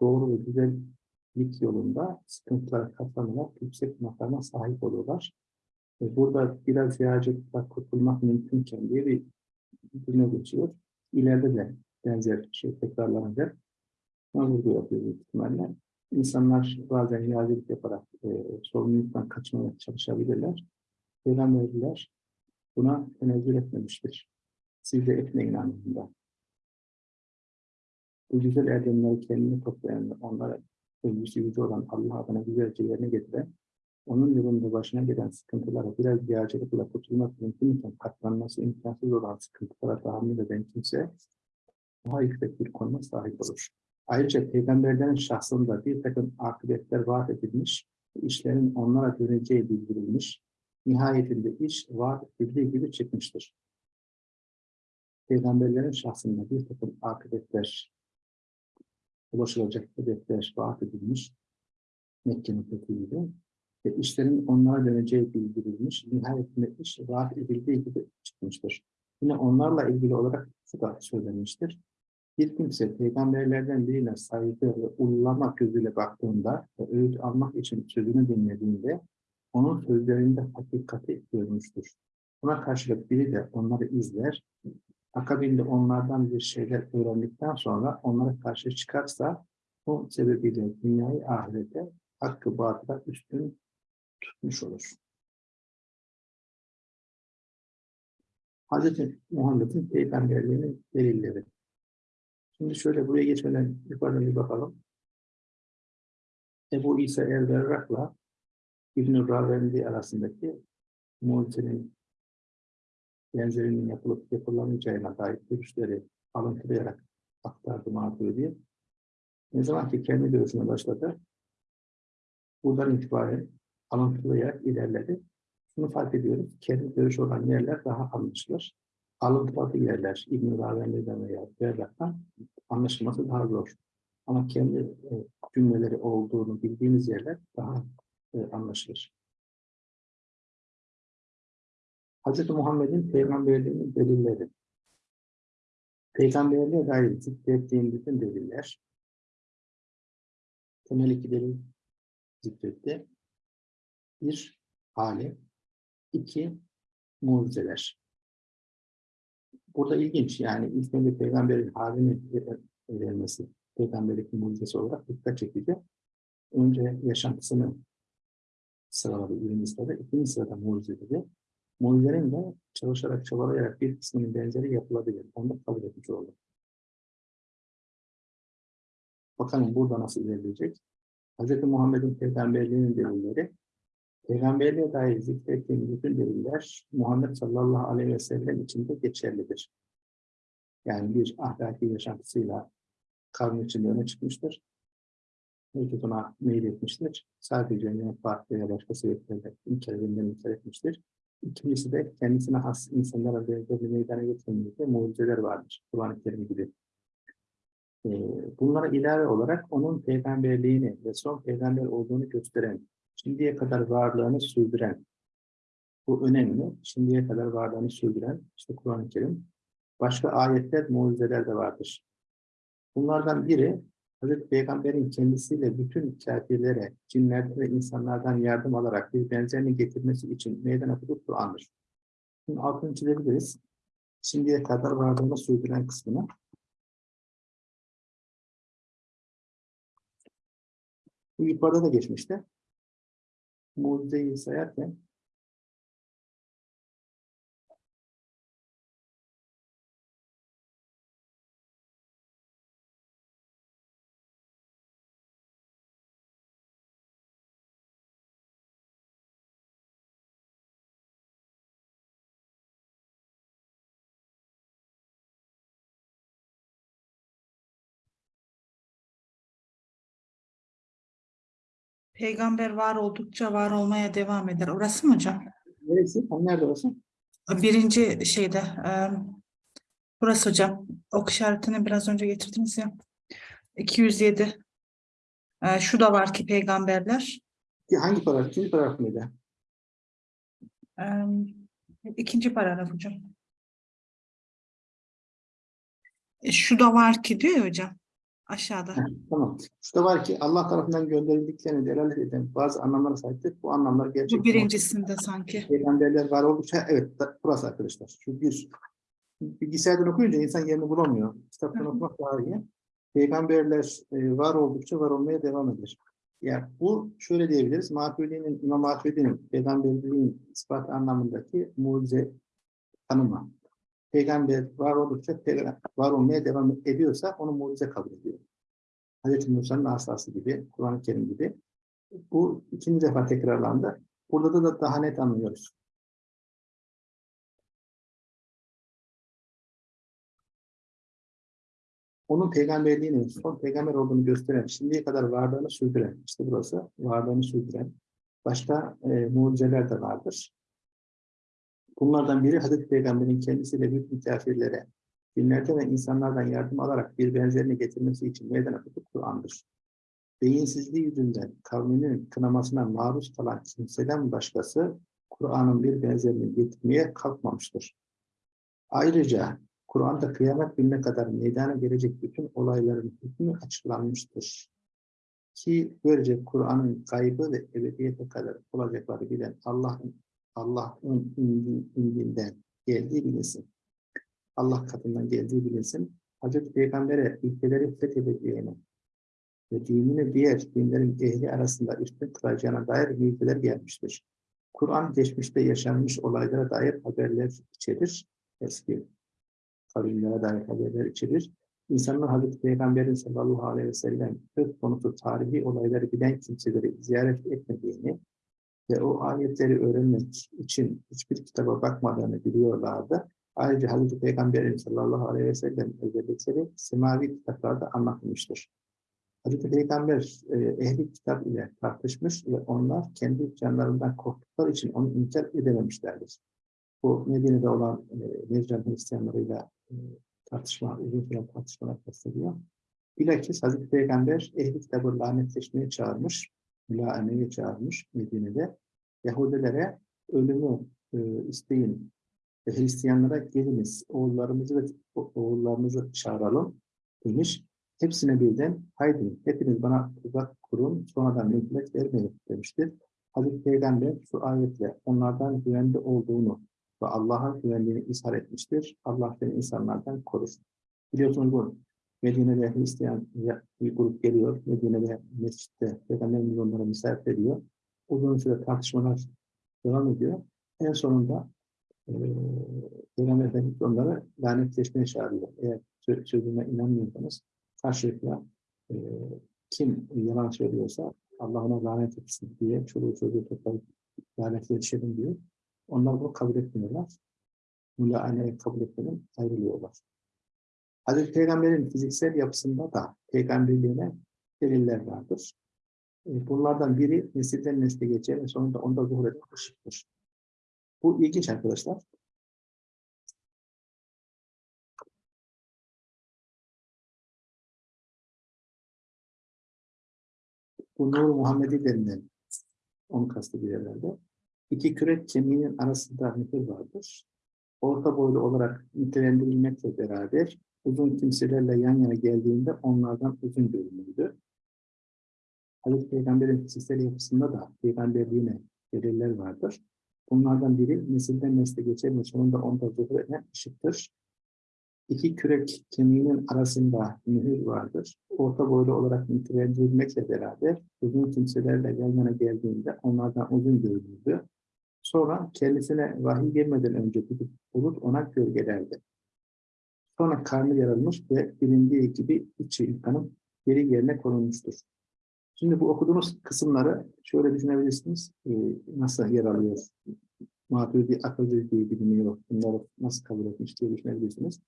Doğru ve güzellik yolunda sıkıntılara katlanarak yüksek makama sahip olurlar. Ve burada biraz yağcılıkla kurtulmak mümkünken diye bir cümle geçiyor. İleride de benzer şey tekrarlanacak. Vurgu yapıyor ihtimalle. İnsanlar bazen yağcılık yaparak e, sorumluluktan kaçmaya çalışabilirler. Peygamberler buna tenezzül etmemiştir. Siz de etmeyin anlamında. Bu güzel erdemleri kendine toplayan onlara övgüsü yüce olan Allah adına güzelce yerine getiren, onun yolunda başına gelen sıkıntılara biraz yağcılıkla kurtulmak mümkünken katlanması imkansız olan sıkıntılara tahammül eden kimse daha yüksek bir konuma sahip olur. Ayrıca peygamberlerin şahsında bir takım akıbetler vaat edilmiş, işlerin onlara döneceği bildirilmiş, nihayetinde iş vaat edildiği gibi çıkmıştır. Peygamberlerin şahsında bir takım akıbetler ulaşılacak hedefler vaat edilmiş. Mekke'nin fethiyle ve işlerin onlara döneceği bildirilmiş. Nihayetinde iş vaat edildiği gibi çıkmıştır. Yine onlarla ilgili olarak şu da söylenmiştir. Bir kimse peygamberlerden birine saygı ve ullama gözüyle baktığında ve öğüt almak için sözünü dinlediğinde onun sözlerinde hakikati görmüştür. Buna karşılık biri de onları izler, akabinde onlardan bir şeyler öğrendikten sonra onlara karşı çıkarsa bu sebebiyle dünyayı ahirete hakkı batıla üstün tutmuş olur. Hz. Muhammed'in peygamberliğinin delilleri. Şimdi şöyle buraya geçmeden yukarıdan bir bakalım. Ebu İsa el-Berrak'la İbn-i Ravendi arasındaki mucizenin benzerinin yapılıp yapılamayacağına dair görüşleri alıntılayarak aktardı Maturidi. Ne zaman ki kendi görüşüne başladı, buradan itibaren alıntılayarak ilerledi. Şunu fark ediyoruz, kendi görüşü olan yerler daha anlaşılır. Alıntıladığı yerler, İbn-i Ravendi'den veya Berrak'tan anlaşılması daha zor. Ama kendi e, cümleleri olduğunu bildiğimiz yerler daha e, anlaşılır. Hz. Muhammed'in peygamberliğinin delilleri. Peygamberliğe dair zikrettiğim bütün deliller, temel iki delil zikretti. Bir, hali. iki mucizeler. Burada ilginç yani ilk önce peygamberin halini verilmesi, peygamberlik mucizesi olarak dikkat çekici. Önce yaşantısını sıraladı birinci sırada, ikinci sırada mucize dedi. Mucizenin de çalışarak, çabalayarak bir kısmının benzeri yapılabilir. Onu da kabul etmiş oldu. Bakalım burada nasıl ilerleyecek? Hz. Muhammed'in peygamberliğinin delilleri, peygamberliğe dair zikrettiğim bütün deliller Muhammed sallallahu aleyhi ve sellem içinde geçerlidir. Yani bir ahlaki yaşantısıyla kavmin içinde öne çıkmıştır. Herkes ona meyil etmiştir. Sadece menfaat veya başka sebeplerle inkar edilen inkar etmiştir. İkincisi de kendisine has insanlara benzer meydana getirdiğinde mucizeler vardır. Kur'an-ı Kerim gibi. Ee, bunlara ilave olarak onun peygamberliğini ve son peygamber olduğunu gösteren, şimdiye kadar varlığını sürdüren, bu önemli, şimdiye kadar varlığını sürdüren, işte Kur'an-ı Kerim, başka ayetler, mucizeler de vardır. Bunlardan biri, Hazreti Peygamber'in kendisiyle bütün kafirlere, cinler ve insanlardan yardım alarak bir benzerini getirmesi için meydan okuduğu Kur'an'dır. Şimdi altını çizebiliriz. Şimdiye kadar varlığını sürdüren kısmını. Bu yukarıda da geçmişti. Mucizeyi sayarken Peygamber var oldukça var olmaya devam eder. Orası mı hocam? neresi? Nerede orası? Birinci şeyde. e, burası hocam. Ok işaretini biraz önce getirdiniz ya. 207. E, şu da var ki peygamberler. Hangi paragraf? İkinci paragraf mıydı? E, ikinci paragraf hocam. E, şu da var ki diyor ya hocam. Aşağıda. Tamam. Şurada var ki Allah tarafından gönderildiklerini delalet eden bazı anlamlara sahiptir. Bu anlamlar gerçekten Bu birincisinde sanki. peygamberler var oldukça evet burası arkadaşlar. Şu bir bilgisayardan okuyunca insan yerini bulamıyor. Kitaptan Hı hı. okumak daha iyi. Peygamberler e, var oldukça var olmaya devam eder. Yani bu şöyle diyebiliriz. Maturidi'nin, İmam Maturidi'nin peygamberliğin ispat anlamındaki mucize tanımı. Peygamber var oldukça var olmaya devam ediyorsa onu mucize kabul ediyor. Hz. Musa'nın asası gibi, Kur'an-ı Kerim gibi. Bu ikinci defa tekrarlandı. Burada da daha net anlıyoruz. Onun peygamberliğinin son peygamber olduğunu gösteren, şimdiye kadar varlığını sürdüren, işte burası varlığını sürdüren başka e, mucizeler de vardır. Bunlardan biri Hazreti Peygamber'in kendisiyle bütün kafirlere Dinlerden ve insanlardan yardım alarak bir benzerini getirmesi için meydana tutup Kur'an'dır. Beyinsizliği yüzünden kavminin kınamasına maruz kalan kimseden başkası Kur'an'ın bir benzerini getirmeye kalkmamıştır. Ayrıca Kur'an'da kıyamet gününe kadar meydana gelecek bütün olayların hükmü açıklanmıştır. Ki böylece Kur'an'ın kaybı ve ebediyete kadar olacakları bilen Allah'ın Allah'ın indi- indiğinden geldiği bilinsin. Allah katından geldiği bilinsin. Hazreti Peygamber'e ülkeleri fethedeceğine ve dinini diğer dinlerin ehli arasında üstün kılacağına dair bilgiler gelmiştir. Kur'an geçmişte yaşanmış olaylara dair haberler içerir. Eski kavimlere dair haberler içerir. İnsanlar Hazreti Peygamber'in sallallahu aleyhi ve sellem söz konusu tarihi olayları bilen kimseleri ziyaret etmediğini ve o ayetleri öğrenmek için hiçbir kitaba bakmadığını biliyorlardı. Ayrıca Hazreti Peygamber'in sallallahu aleyhi ve sellem özellikleri semavi kitaplarda anlatılmıştır. Hazreti Peygamber e, ehli kitap ile tartışmış ve onlar kendi canlarından korktukları için onu inkar edememişlerdir. Bu Medine'de olan e, Necran Hristiyanlarıyla e, tartışma, uzun süren tartışmalar kastediyor. Bilakis Hazreti Peygamber ehli kitabı lanetleşmeye çağırmış, mülaemeye çağırmış Medine'de. Yahudilere ölümü e, isteyin ve Hristiyanlara geliniz, oğullarımızı ve oğullarımızı çağıralım demiş. Hepsine birden haydi hepiniz bana tuzak kurun sonradan mühlet vermeyin demiştir. Hazreti Peygamber şu ayetle onlardan güvende olduğunu ve Allah'a güvendiğini ishar etmiştir. Allah beni insanlardan korur. Biliyorsunuz bu Medine'de Hristiyan bir grup geliyor. Medine'de mescitte Peygamberimiz onlara misafir ediyor. Uzun süre tartışmalar devam ediyor. En sonunda eee Peygamber Efendimiz onları lanetleşmeye çağırıyor. Eğer sö- sözüme inanmıyorsanız karşılıklı eee, kim yalan söylüyorsa Allah ona lanet etsin diye çoluğu çocuğu toplayıp lanetleşelim diyor. Onlar bunu kabul etmiyorlar. Mülahaneyi kabul etmeden ayrılıyorlar. Hazreti Peygamber'in fiziksel yapısında da peygamberliğine deliller vardır. E, Bunlardan biri nesilden nesle geçer ve sonunda onda zuhur eden ışıktır. Bu ilginç arkadaşlar. Bu Nur Muhammedi denilen onu kastediyor herhalde. İki kürek kemiğinin arasında mühür vardır. Orta boylu olarak nitelendirilmekle beraber uzun kimselerle yan yana geldiğinde onlardan uzun görünürdü. Hazreti Peygamber'in fiziksel yapısında da peygamberliğine deliller vardır. Bunlardan biri nesilden nesle geçen sonunda onda zuhur eden ışıktır. İki kürek kemiğinin arasında mühür vardır. Orta boylu olarak nitelendirilmekle beraber uzun kimselerle yan yana geldiğinde onlardan uzun görünürdü. Sonra kendisine vahiy gelmeden önce bir bulut ona gölgelerdi. Sonra karnı yarılmış ve bilindiği gibi içi yıkanıp geri yerine konulmuştur. Şimdi bu okuduğumuz kısımları şöyle düşünebilirsiniz. Ee, nasıl yer alıyor? Maturidi akılcı diye biliniyor. Bunları nasıl kabul etmiş diye düşünebilirsiniz.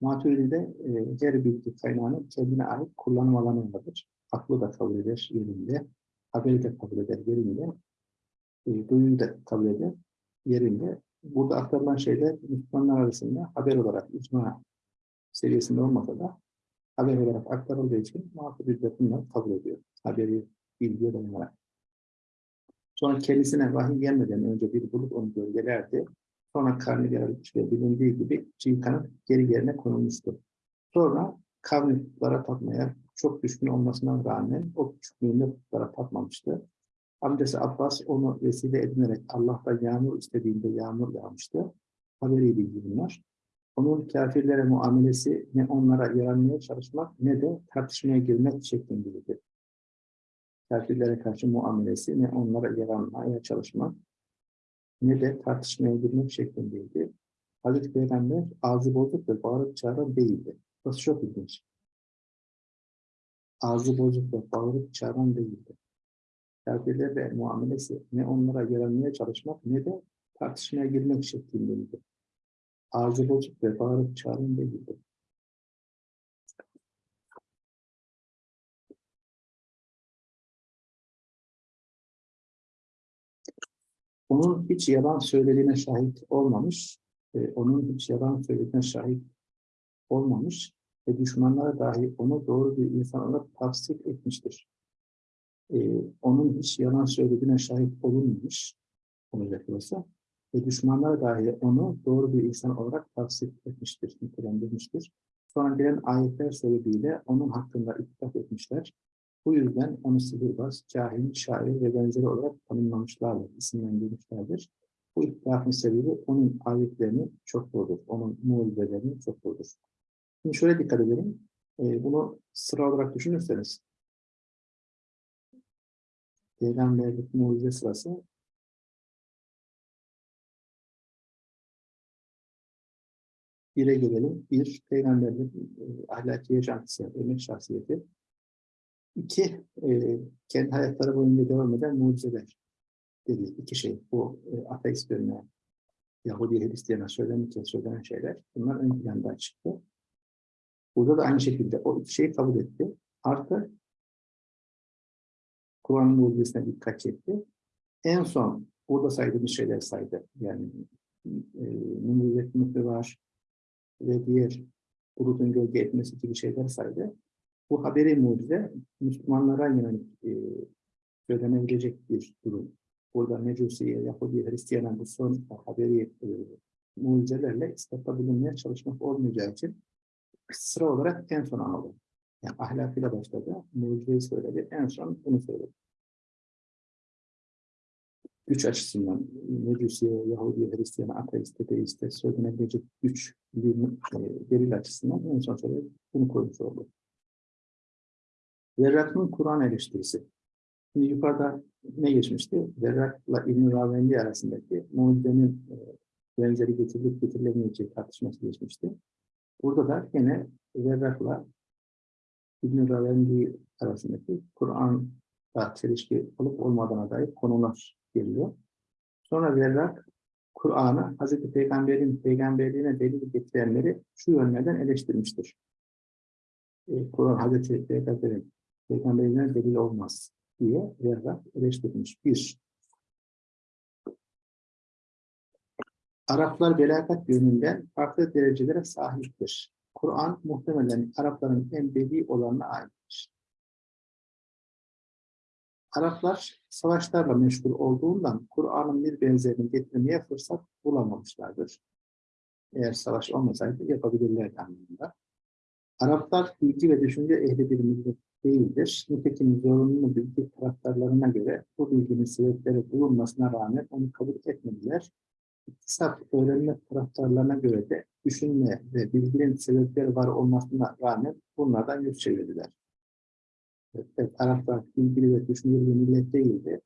Maturidi'de e, her bilgi kaynağının kendine ait kullanım alanı vardır. Aklı da kabul eder yerinde. Haberi de kabul eder yerinde. E, duyuyu da kabul eder yerinde. Burada aktarılan şeyler Müslümanlar arasında haber olarak icma seviyesinde olmasa da haber olarak aktarıldığı için Maturidi bunları kabul ediyor. Haberi bilgiye dayanarak. Sonra kendisine vahiy gelmeden önce bir bulut onu gölgelerdi. Sonra karnı yarılmış ve bilindiği gibi çiğ kanıt geri yerine konulmuştu. Sonra kavmi putlara tapmaya çok düşkün olmasına rağmen o küçüklüğünde putlara tapmamıştı. Amcası Abbas onu vesile edinerek Allah'ta yağmur istediğinde yağmur yağmıştı. Haberi bilgi bunlar. Onun kafirlere muamelesi ne onlara yaranmaya çalışmak ne de tartışmaya girmek şeklindeydi. Kafirlere karşı muamelesi ne onlara yaranmaya çalışmak ne de tartışmaya girmek şeklindeydi. Hazreti Peygamber ağzı bozuk ve bağırıp çağıran değildi. Burası çok ilginç. Ağzı bozuk ve bağırıp çağıran değildi. Kafirlerle muamelesi ne onlara yaranmaya çalışmak ne de tartışmaya girmek şeklindeydi. Bozuk ve bağırıp çağıran değildi. Onun hiç yalan söylediğine şahit olmamış, e, onun hiç yalan söylediğine şahit olmamış ve düşmanlara dahi onu doğru bir insan olarak tavsiye etmiştir. Ee, onun hiç yalan söylediğine şahit olunmamış olacak olsa ve düşmanlara dahi onu doğru bir insan olarak tavsiye etmiştir, nitelendirmiştir. Sonra gelen ayetler sebebiyle onun hakkında ittifak etmişler. Bu yüzden onu sihirbaz, kahin, şair ve benzeri olarak tanımlamışlardır, isimlendirmişlerdir. Bu ittifakın sebebi onun ayetlerini çokludur, onun mucizelerini çokludur. Şimdi şöyle dikkat edelim, Ee, bunu sıra olarak düşünürseniz, Peygamberlik mucize sırası Bire gelelim. Bir, peygamberlik e, ahlaki yaşantısı, örnek şahsiyeti. İki, e, kendi hayatları boyunca devam eden mucizeler. Dedi. İki şey. Bu e, ateistlerine, Yahudi Hristiyan'a söylenirken söylenen şeyler. Bunlar ön planda çıktı. Burada da aynı şekilde o iki şeyi kabul etti. Artı Kur'an'ın mucizesine dikkat çekti. En son burada saydığımız şeyler saydı. Yani e, mutlu var, ve diğer bulutun gölge etmesi gibi şeyler saydı. Bu haberi mucize Müslümanlara yönelik e, söylenebilecek bir durum. Burada Mecusi'ye, Yahudi, Hristiyan'a bu son haberi e, mucizelerle ispatta bulunmaya çalışmak olmayacağı için sıra olarak en son aldı. Yani ahlakıyla başladı, mucizeyi söyledi, en son bunu söyledi güç açısından Mecusiye, Yahudi, Hristiyan, ateist, deist, söylenebilecek güç bir e, delil açısından en son şöyle bunu koymuş oldu. Verrak'ın Kur'an eleştirisi. Şimdi yukarıda ne geçmişti? Verrak'la İbn-i Ravendi arasındaki mucizenin e, benzeri getirilip getirilemeyeceği tartışması geçmişti. Burada da yine Verrak'la İbn-i Ravendi arasındaki Kur'an'la çelişki olup olmadığına dair konular geliyor. Sonra Verrak, Kur'an'ı Hz. Peygamber'in peygamberliğine delil getirenleri şu yönlerden eleştirmiştir. E, Kur'an Hz. Peygamber'in peygamberliğine delil olmaz diye Verrak eleştirmiş. Bir, Araplar belagat yönünden farklı derecelere sahiptir. Kur'an muhtemelen Arapların en bedi olanına aittir. Araplar savaşlarla meşgul olduğundan Kur'an'ın bir benzerini getirmeye fırsat bulamamışlardır. Eğer savaş olmasaydı yapabilirlerdi anlamında. Araplar bilgi ve düşünce ehli bir millet değildir. Nitekim zorunlu bilgi taraftarlarına göre bu bilginin sebepleri bulunmasına rağmen onu kabul etmediler. İktisat öğrenme taraftarlarına göre de düşünme ve bilginin sebepleri var olmasına rağmen bunlardan yüz çevirdiler. Evet, Araplar bilgili ve düşünceli bir millet değildi.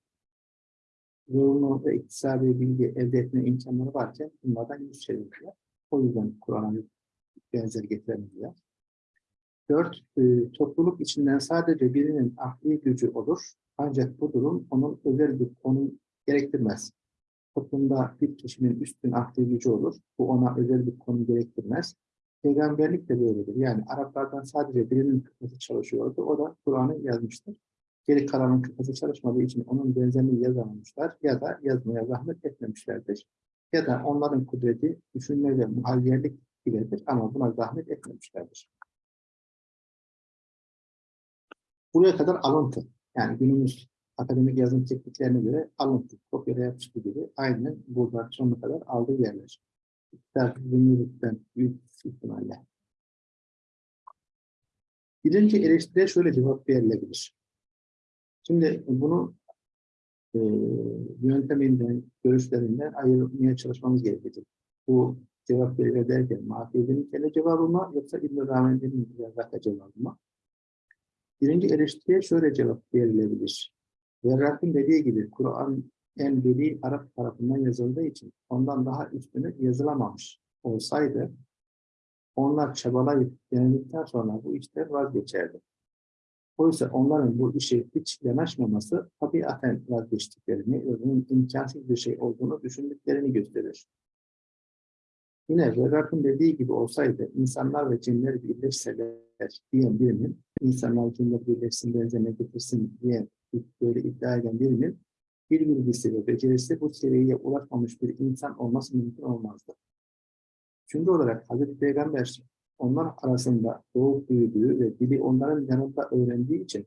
Zorunlu ve iktisadi bilgi elde etme imkanları varken bunlardan yüz çevirdiler. O yüzden Kur'an'a benzer getiremediler. Dört, e, topluluk içinden sadece birinin akli gücü olur. Ancak bu durum onun özel bir konum gerektirmez. Toplumda bir kişinin üstün akli gücü olur. Bu ona özel bir konum gerektirmez. Peygamberlik de böyledir. Yani Araplardan sadece birinin kafası çalışıyordu. O da Kur'an'ı yazmıştır. Geri kalanın kafası çalışmadığı için onun benzerini yazamamışlar ya da yazmaya zahmet etmemişlerdir. Ya da onların kudreti düşünme ve muhayyerlik gibidir ama buna zahmet etmemişlerdir. Buraya kadar alıntı. Yani günümüz akademik yazım tekniklerine göre alıntı, kopyala yapıştı gibi aynen burada sonuna kadar aldığı yerler takvimlilikten büyük ihtimalle. Birinci eleştiriye şöyle cevap verilebilir. Şimdi bunu e, yönteminden, görüşlerinden ayırmaya çalışmamız gerekecek. Bu cevap verilir derken Mahfiye'nin kendi cevabı yoksa İbn-i Rahmen'in cevabı mı? Birinci eleştiriye şöyle cevap verilebilir. Verrak'ın dediği gibi Kur'an en beli Arap tarafından yazıldığı için ondan daha üstünü yazılamamış olsaydı onlar çabalayıp denedikten sonra bu işler vazgeçerdi. Oysa onların bu işe hiç yanaşmaması tabiaten vazgeçtiklerini ve bunun imkansız bir şey olduğunu düşündüklerini gösterir. Yine Verrak'ın dediği gibi olsaydı insanlar ve cinler birleşseler diyen birinin, insanlar cinler birleşsin benzerine getirsin diye böyle iddia eden birinin bir bilgisi ve becerisi bu seviyeye ulaşmamış bir insan olması mümkün olmazdı. Çünkü olarak Hazreti Peygamber onlar arasında doğup büyüdüğü ve dili onların yanında öğrendiği için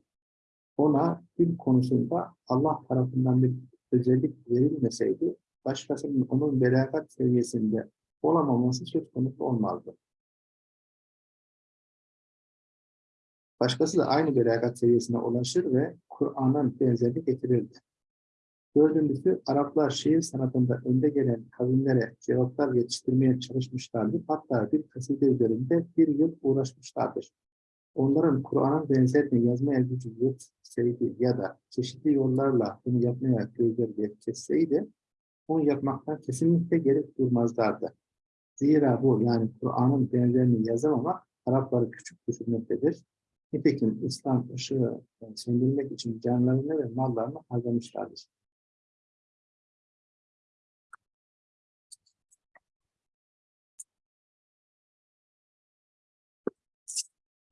ona dil konusunda Allah tarafından bir özellik verilmeseydi başkasının onun belagat seviyesinde olamaması söz konusu olmazdı. Başkası da aynı belagat seviyesine ulaşır ve Kur'an'ın benzerini getirirdi. Dördüncüsü, Araplar şiir sanatında önde gelen kavimlere cevaplar yetiştirmeye çalışmışlardı. Hatta bir kaside üzerinde bir yıl uğraşmışlardır. Onların Kur'an'ın benzerini yazmaya gücü yetseydi ya da çeşitli yollarla bunu yapmaya gözleri yetketseydi, onu yapmaktan kesinlikle gerek durmazlardı. Zira bu yani Kur'an'ın benzerini yazamamak Arapları küçük düşürmektedir. Nitekim İslam ışığı söndürmek için canlarını ve mallarını harcamışlardır.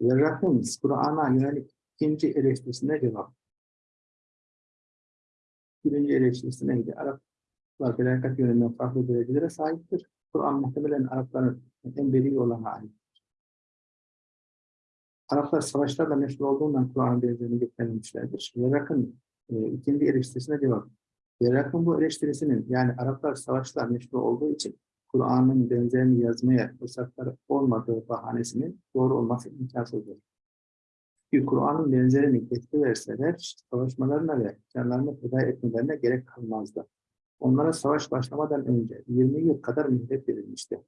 Verrak'ın Kur'an'a yönelik ikinci eleştirisine cevap. Birinci eleştirisi neydi? Araplar felaket yönünden farklı derecelere sahiptir. Kur'an muhtemelen Arapların en beri olana ait. Araplar savaşlarla meşgul olduğundan Kur'an'ın benzerini getirmemişlerdir. Verrak'ın e, ikinci eleştirisine cevap. Verrak'ın bu eleştirisinin yani Araplar savaşla meşgul olduğu için Kur'an'ın benzerini yazmaya fırsatları olmadığı bahanesinin doğru olması imkansızdır. Çünkü Kur'an'ın benzerini getiriverseler savaşmalarına ve canlarını feda etmelerine gerek kalmazdı. Onlara savaş başlamadan önce 20 yıl kadar mühlet verilmişti.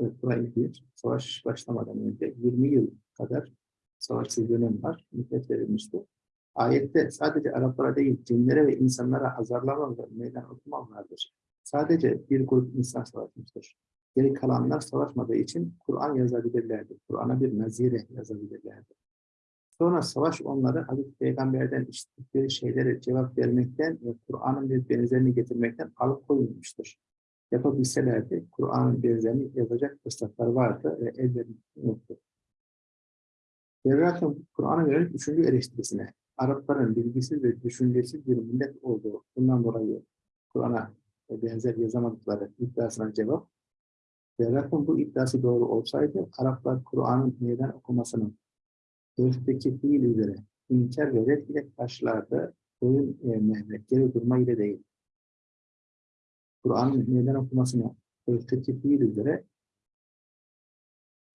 Evet, burayı bir, savaş başlamadan önce 20 yıl kadar savaşsız dönem var, mühlet verilmişti. Ayette sadece Araplara değil, cinlere ve insanlara azarlama ve meydan okuma vardır. Sadece bir grup insan savaşmıştır. Geri kalanlar savaşmadığı için Kur'an yazabilirlerdi. Kur'an'a bir nazire yazabilirlerdi. Sonra savaş onları Hazreti Peygamber'den işittikleri şeylere cevap vermekten ve Kur'an'ın bir benzerini getirmekten alıkoyulmuştur. Yapabilselerdi Kur'an'ın benzerini yazacak fırsatlar vardı ve ellerini yoktu. Berrak'ın Kur'an'a yönelik üçüncü eleştirisine Arapların bilgisiz ve düşüncesiz bir millet olduğu bundan dolayı Kur'an'a benzer yazamadıkları iddiasına cevap. Berrak'ın bu iddiası doğru olsaydı Araplar Kur'an'ın meydan okumasının örfteki fiil üzere inkar ve red ile karşılardı. Boyun eğme ve geri durma ile değil. Kur'an'ın meydan okumasını örfteki fiil üzere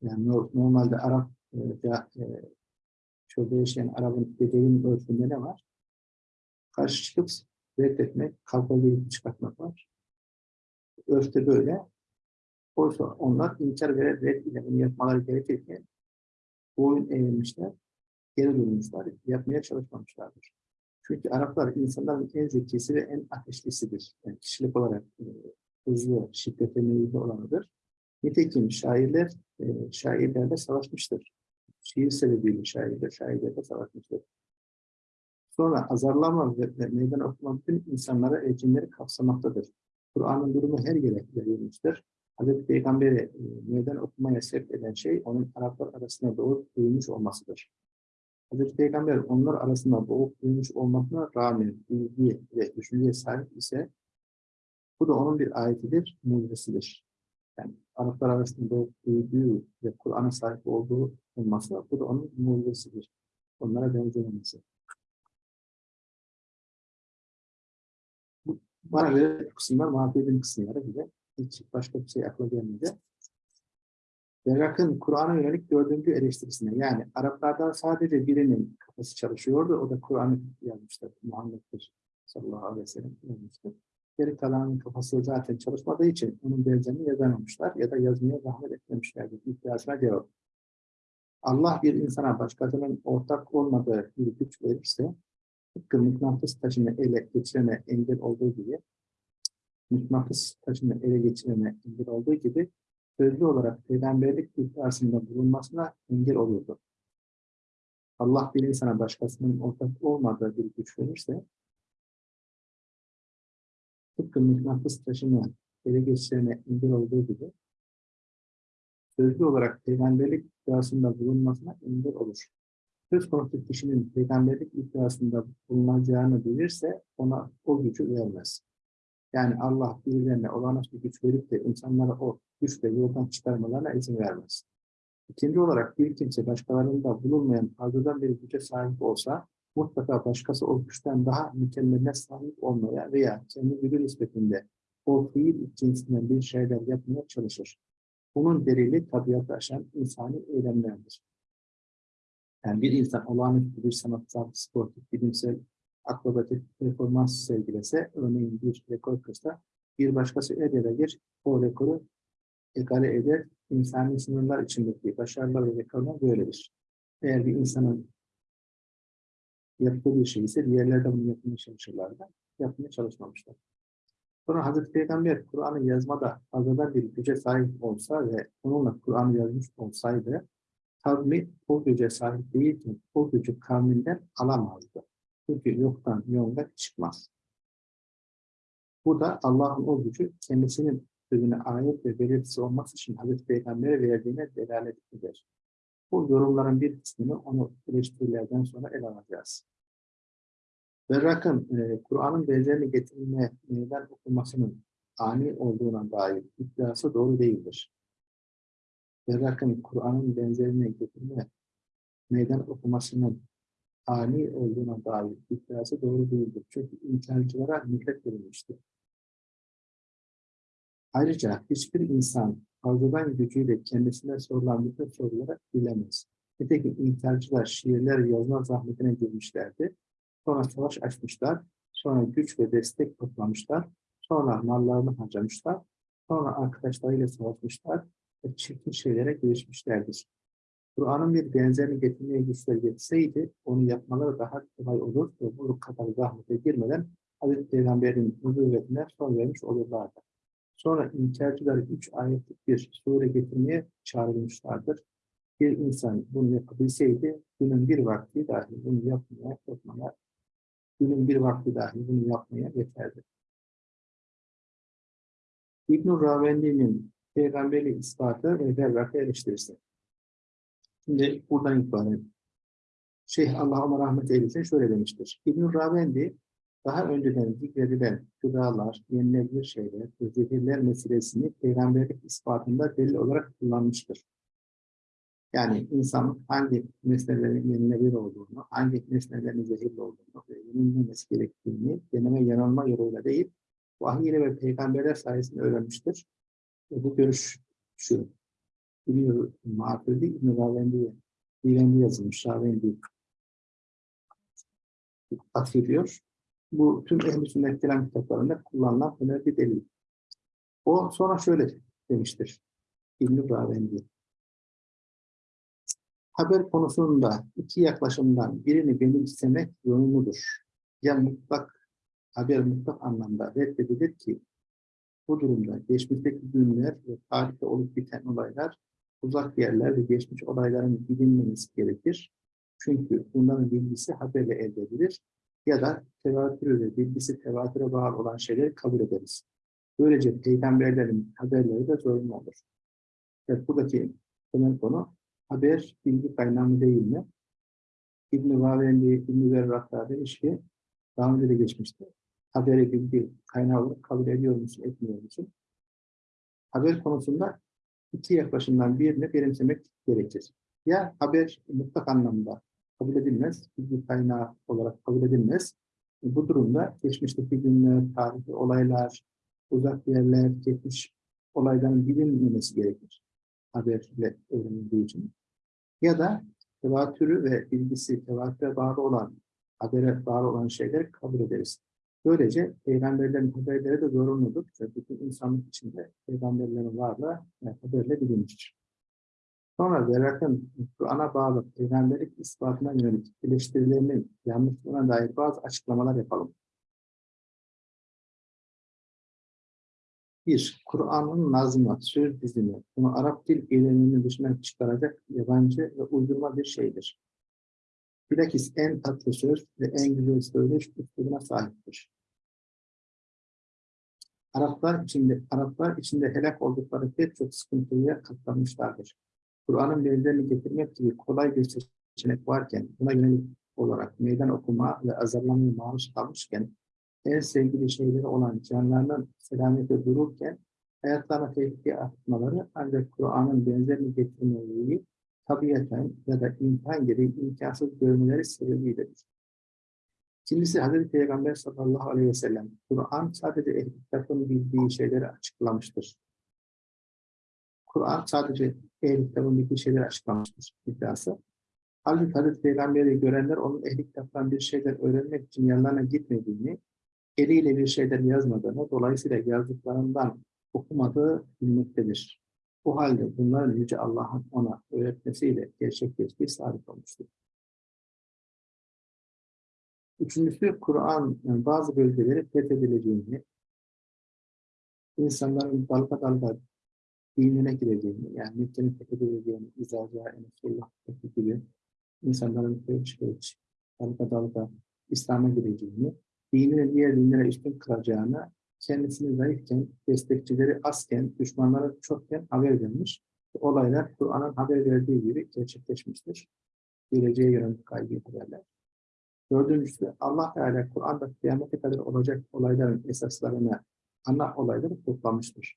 yani normalde Arap e, ya, e, şurada yaşayan Arap'ın bedenin örfünde ne var? Karşı çıkıp reddetmek, kavgayı çıkartmak var. Örfte böyle. Oysa onlar inkar ve red ile yapmaları gerekirken boyun eğilmişler, geri durmuşlar, yapmaya çalışmamışlardır. Çünkü Araplar insanların en zekisi ve en ateşlisidir. Yani kişilik olarak e, hızlı, şiddete meyilli olanıdır. Nitekim şairler, e, şairlerle savaşmıştır. Şiir sebebiyle şairler, şairlerle savaşmıştır. Sonra azarlama ve, meydan okuma bütün insanlara elçinleri kapsamaktadır. Kur'an'ın durumu her yere yayılmıştır. Hazreti Peygamber'i e, meydan okumaya sevk eden şey onun Araplar arasında doğup büyümüş olmasıdır. Hazreti Peygamber onlar arasında doğup büyümüş olmasına rağmen bilgi ve düşünceye sahip ise bu da onun bir ayetidir, mucizesidir. Yani Araplar arasında doğup büyüdüğü ve Kur'an'a sahip olduğu olması bu da onun mucizesidir. Onlara benzememesi. Bana göre kısımlar mahvedin kısımları bile hiç başka bir şey akla gelmedi. Berrak'ın Kur'an'a yönelik dördüncü eleştirisine yani Araplardan sadece birinin kafası çalışıyordu. O da Kur'an'ı yazmıştır. Muhammed'dir sallallahu aleyhi ve sellem yazmıştır. Geri kalanın kafası zaten çalışmadığı için onun benzerini yazamamışlar ya da yazmaya zahmet etmemişlerdir. İddiasına cevap. Allah bir insana başkasının ortak olmadığı bir güç verirse mıknatıs taşını ele geçirene engel olduğu gibi mıknatıs taşını ele geçirene engel olduğu gibi sözlü olarak peygamberlik iddiasında bulunmasına engel olurdu. Allah bir insana başkasının ortak olmadığı bir güç verirse tıpkı mıknatıs taşını ele geçirene engel olduğu gibi sözlü olarak peygamberlik iddiasında bulunmasına engel olur. Söz konusu kişinin peygamberlik iddiasında bulunacağını bilirse ona o gücü vermez. Yani Allah birilerine olağanüstü güç verip de insanlara o güçle yoldan çıkarmalarına izin vermez. İkinci olarak bir kimse başkalarında bulunmayan fazladan bir güce sahip olsa mutlaka başkası o güçten daha mükemmeline sahip olmaya veya kendi gücü nispetinde o fiil cinsinden bir şeyler yapmaya çalışır. Bunun delili tabiatı aşan insani eylemlerdir. Yani bir insan olağanüstü bir sanatsal, sportif, bilimsel, akrobatik performans sergilese, örneğin bir rekor kırsa, bir başkası gelir, o rekoru egale eder. İnsani sınırlar içindeki başarılar ve rekorlar böyledir. Eğer bir insanın yaptığı bir şey ise diğerleri de bunu yapmaya çalışırlar da yapmaya çalışmamışlar. Sonra Hazreti Peygamber Kur'an'ı yazmada fazladan bir güce sahip olsa ve onunla Kur'an'ı yazmış olsaydı kavmi o güce sahip değilken o gücü kavminden alamazdı. Çünkü yoktan yolda çıkmaz. Bu da Allah'ın o gücü kendisinin sözüne ayet ve belirtisi olması için Hazreti Peygamber'e verdiğine delalet eder. Bu yorumların bir kısmını onu eleştirilerden sonra ele alacağız. Berrak'ın e, Kur'an'ın benzerini getirme neden okunmasının ani olduğuna dair iddiası doğru değildir. Berrak'ın Kur'an'ın benzerini getirme meydan okumasının ani olduğuna dair iddiası doğru değildir. Çünkü inkarcılara mühlet verilmiştir. Ayrıca hiçbir insan fazladan gücüyle kendisine sorulan bütün sorulara bilemez. Nitekim inkarcılar şiirler yazma zahmetine girmişlerdi. Sonra savaş açmışlar. Sonra güç ve destek toplamışlar. Sonra mallarını harcamışlar. Sonra arkadaşlarıyla savaşmışlar çirkin şeylere girişmişlerdir. Kur'an'ın bir benzerini getirmeye güçleri yetseydi onu yapmaları daha kolay olur ve bu kadar zahmete girmeden Hazreti Peygamber'in nübüvvetine son vermiş olurlardı. Sonra inkarcılar üç ayetlik bir sure getirmeye çağrılmışlardır. Bir insan bunu yapabilseydi günün bir vakti dahi bunu yapmaya, yapmaya, günün bir vakti dahi bunu yapmaya yeterdi. İbn-i Ravendi'nin peygamberi ispatı ve berrakı eleştirisi. Şimdi buradan itibaren Şeyh Allah ona rahmet eylesin şöyle demiştir. İbn-i Ravendi daha önceden zikredilen gıdalar, yenilebilir şeyler ve zehirler meselesini peygamberlik ispatında delil olarak kullanmıştır. Yani insan hangi nesnelerin yenilebilir olduğunu, hangi nesnelerin zehirli olduğunu ve yenilmemesi gerektiğini deneme yanılma yoluyla değil, vahiy ile ve peygamberler sayesinde öğrenmiştir. Bu görüş şu, biliyor, Mağfirli İbn-i Ravendi'ye Dilendi yazılmış, Ravendi atfediyor. Bu tüm ehl-i sünnet kelam kitaplarında kullanılan önemli bir delil. O sonra şöyle demiştir. İbn-i Ravendi. Haber konusunda iki yaklaşımdan birini benimsemek yönlüdür. Ya mutlak, haber mutlak anlamda reddedilir ki bu durumda geçmişteki günler ve tarihte olup biten olaylar, uzak yerler ve geçmiş olayların bilinmemesi gerekir. Çünkü bunların bilgisi haberle elde edilir ya da tevatür ve bilgisi tevatüre bağlı olan şeyleri kabul ederiz. Böylece peygamberlerin haberleri de zorunlu olur. Evet, buradaki temel konu haber bilgi kaynağı mı değil mi? İbn-i Vavendi, İbn-i Verrak'ta demiş ki, daha önce de geçmişti. Haberi bilgi kaynağı olarak kabul ediyor musun, etmiyor musun? Haber konusunda iki yaklaşımdan birini benimsemek gerekir. Ya haber mutlak anlamda kabul edilmez, bilgi kaynağı olarak kabul edilmez. Bu durumda geçmişteki günler, tarihi olaylar, uzak yerler, geçmiş olayların bilinmemesi gerekir. Haberle öğrenildiği için. Ya da tevatürü ve bilgisi tevatüre bağlı olan, habere bağlı olan şeyler kabul ederiz. Böylece peygamberlerin haberleri de zorunludur. Ve bütün insanlık içinde peygamberlerin varlığı yani haberle bilinmiştir. Sonra Verrak'ın Kur'an'a bağlı peygamberlik ispatına yönelik eleştirilerinin yanlışlığına dair bazı açıklamalar yapalım. Bir, Kur'an'ın nazmı, söz dizimi, bunu Arap dil eyleminin dışına çıkaracak yabancı ve uydurma bir şeydir. Bilakis en tatlı söz ve en güzel söyleyiş üslubuna sahiptir. Araplar içinde, Araplar içinde helak oldukları pek çok sıkıntıya katlanmışlardır. Kur'an'ın benzerini getirmek gibi kolay bir seçenek varken, buna yönelik olarak meydan okuma ve azarlamaya maruz kalmışken, en sevgili şeyleri olan canlarının selamete dururken, hayatlarına tehlikeye atmaları ancak Kur'an'ın benzerini getirmeyi tabiaten ya da imkan gereği imkansız görmeleri sebebiyledir. İkincisi Hazreti Peygamber sallallahu aleyhi ve sellem Kur'an sadece ehl bildiği şeyleri açıklamıştır. Kur'an sadece ehl kitabın bildiği şeyleri açıklamıştır iddiası. Halbuki Hazreti Peygamber'i görenler onun ehli kitaptan bir şeyler öğrenmek için yanlarına gitmediğini, eliyle bir şeyler yazmadığını, dolayısıyla yazdıklarından okumadığı bilmektedir. Bu halde bunların Yüce Allah'ın ona öğretmesiyle gerçekleştiği sabit olmuştur. Üçüncüsü, Kur'an yani bazı bölgeleri fethedileceğini, insanların dalga dalga dinine gireceğini, yani Mekke'nin fethedileceğini, İzaca, Enesullah gibi insanların kılıç kılıç, dalga dalga İslam'a gireceğini, dinini diğer dinlere üstün kılacağını, kendisini zayıfken, destekçileri azken, düşmanları çokken haber vermiş. Olaylar Kur'an'ın haber verdiği gibi gerçekleşmiştir. Geleceğe yönelik kaygı haberler. Dördüncüsü Allah Teala Kur'an'da kıyamete kadar olacak olayların esaslarını, ana olayları toplamıştır.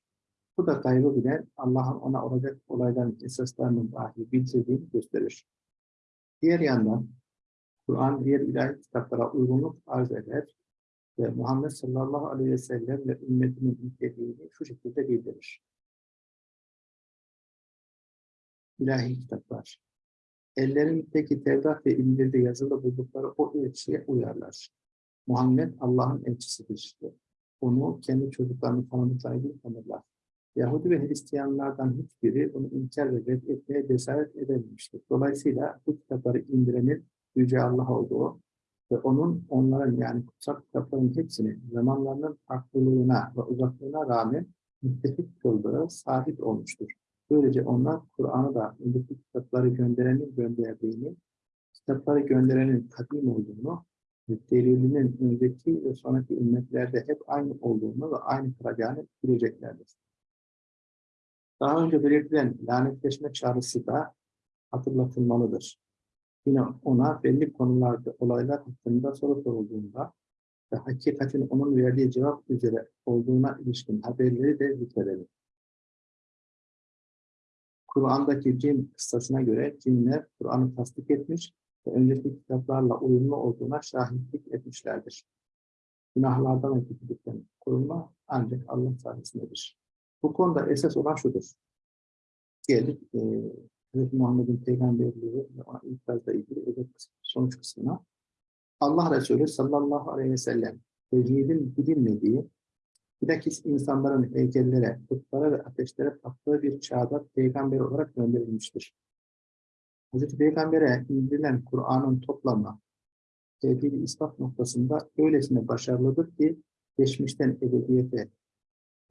Bu da gaybı bilen Allah'ın ona olacak olayların esaslarının dahi bildirdiğini gösterir. Diğer yandan Kur'an diğer ilahi kitaplara uygunluk arz eder ve Muhammed sallallahu aleyhi ve sellem ve ümmetinin niteliğini şu şekilde bildirir. İlahi kitaplar. Ellerindeki Tevrat ve İncil'de yazılı buldukları o elçiye uyarlar. Muhammed Allah'ın elçisidir. Onu kendi çocuklarını tanıdıkları gibi tanırlar. Yahudi ve Hristiyanlardan hiçbiri bunu inkar ve reddetmeye cesaret edememiştir. Dolayısıyla bu kitapları indirenin Yüce Allah olduğu ve onun onların yani kutsal kitapların hepsini zamanlarının farklılığına ve uzaklığına rağmen müttefik kıldığı sabit olmuştur. Böylece onlar Kur'an'ı da önceki kitapları gönderenin gönderdiğini, kitapları gönderenin kadim olduğunu, delilinin önceki ve sonraki ümmetlerde hep aynı olduğunu ve aynı kalacağını bileceklerdir. Daha önce belirtilen lanetleşme çağrısı da hatırlatılmalıdır. Yine ona belli konularda olaylar hakkında soru sorulduğunda ve hakikatin onun verdiği cevap üzere olduğuna ilişkin haberleri de zikredelim. Kur'an'daki cin kıssasına göre cinler Kur'an'ı tasdik etmiş ve önceki kitaplarla uyumlu olduğuna şahitlik etmişlerdir. Günahlardan ve kötülükten ancak Allah sayesindedir. Bu konuda esas olan şudur. Geldik e, Hz. Muhammed'in peygamberliği ve ikazla ilgili özel sonuç kısmına. Allah Resulü sallallahu aleyhi ve sellem tevhidin bilinmediği, bilakis insanların heykellere, putlara ve ateşlere taptığı bir çağda peygamber olarak gönderilmiştir. Hz. Peygamber'e indirilen Kur'an'ın toplamı tevhid ispat noktasında öylesine başarılıdır ki geçmişten ebediyete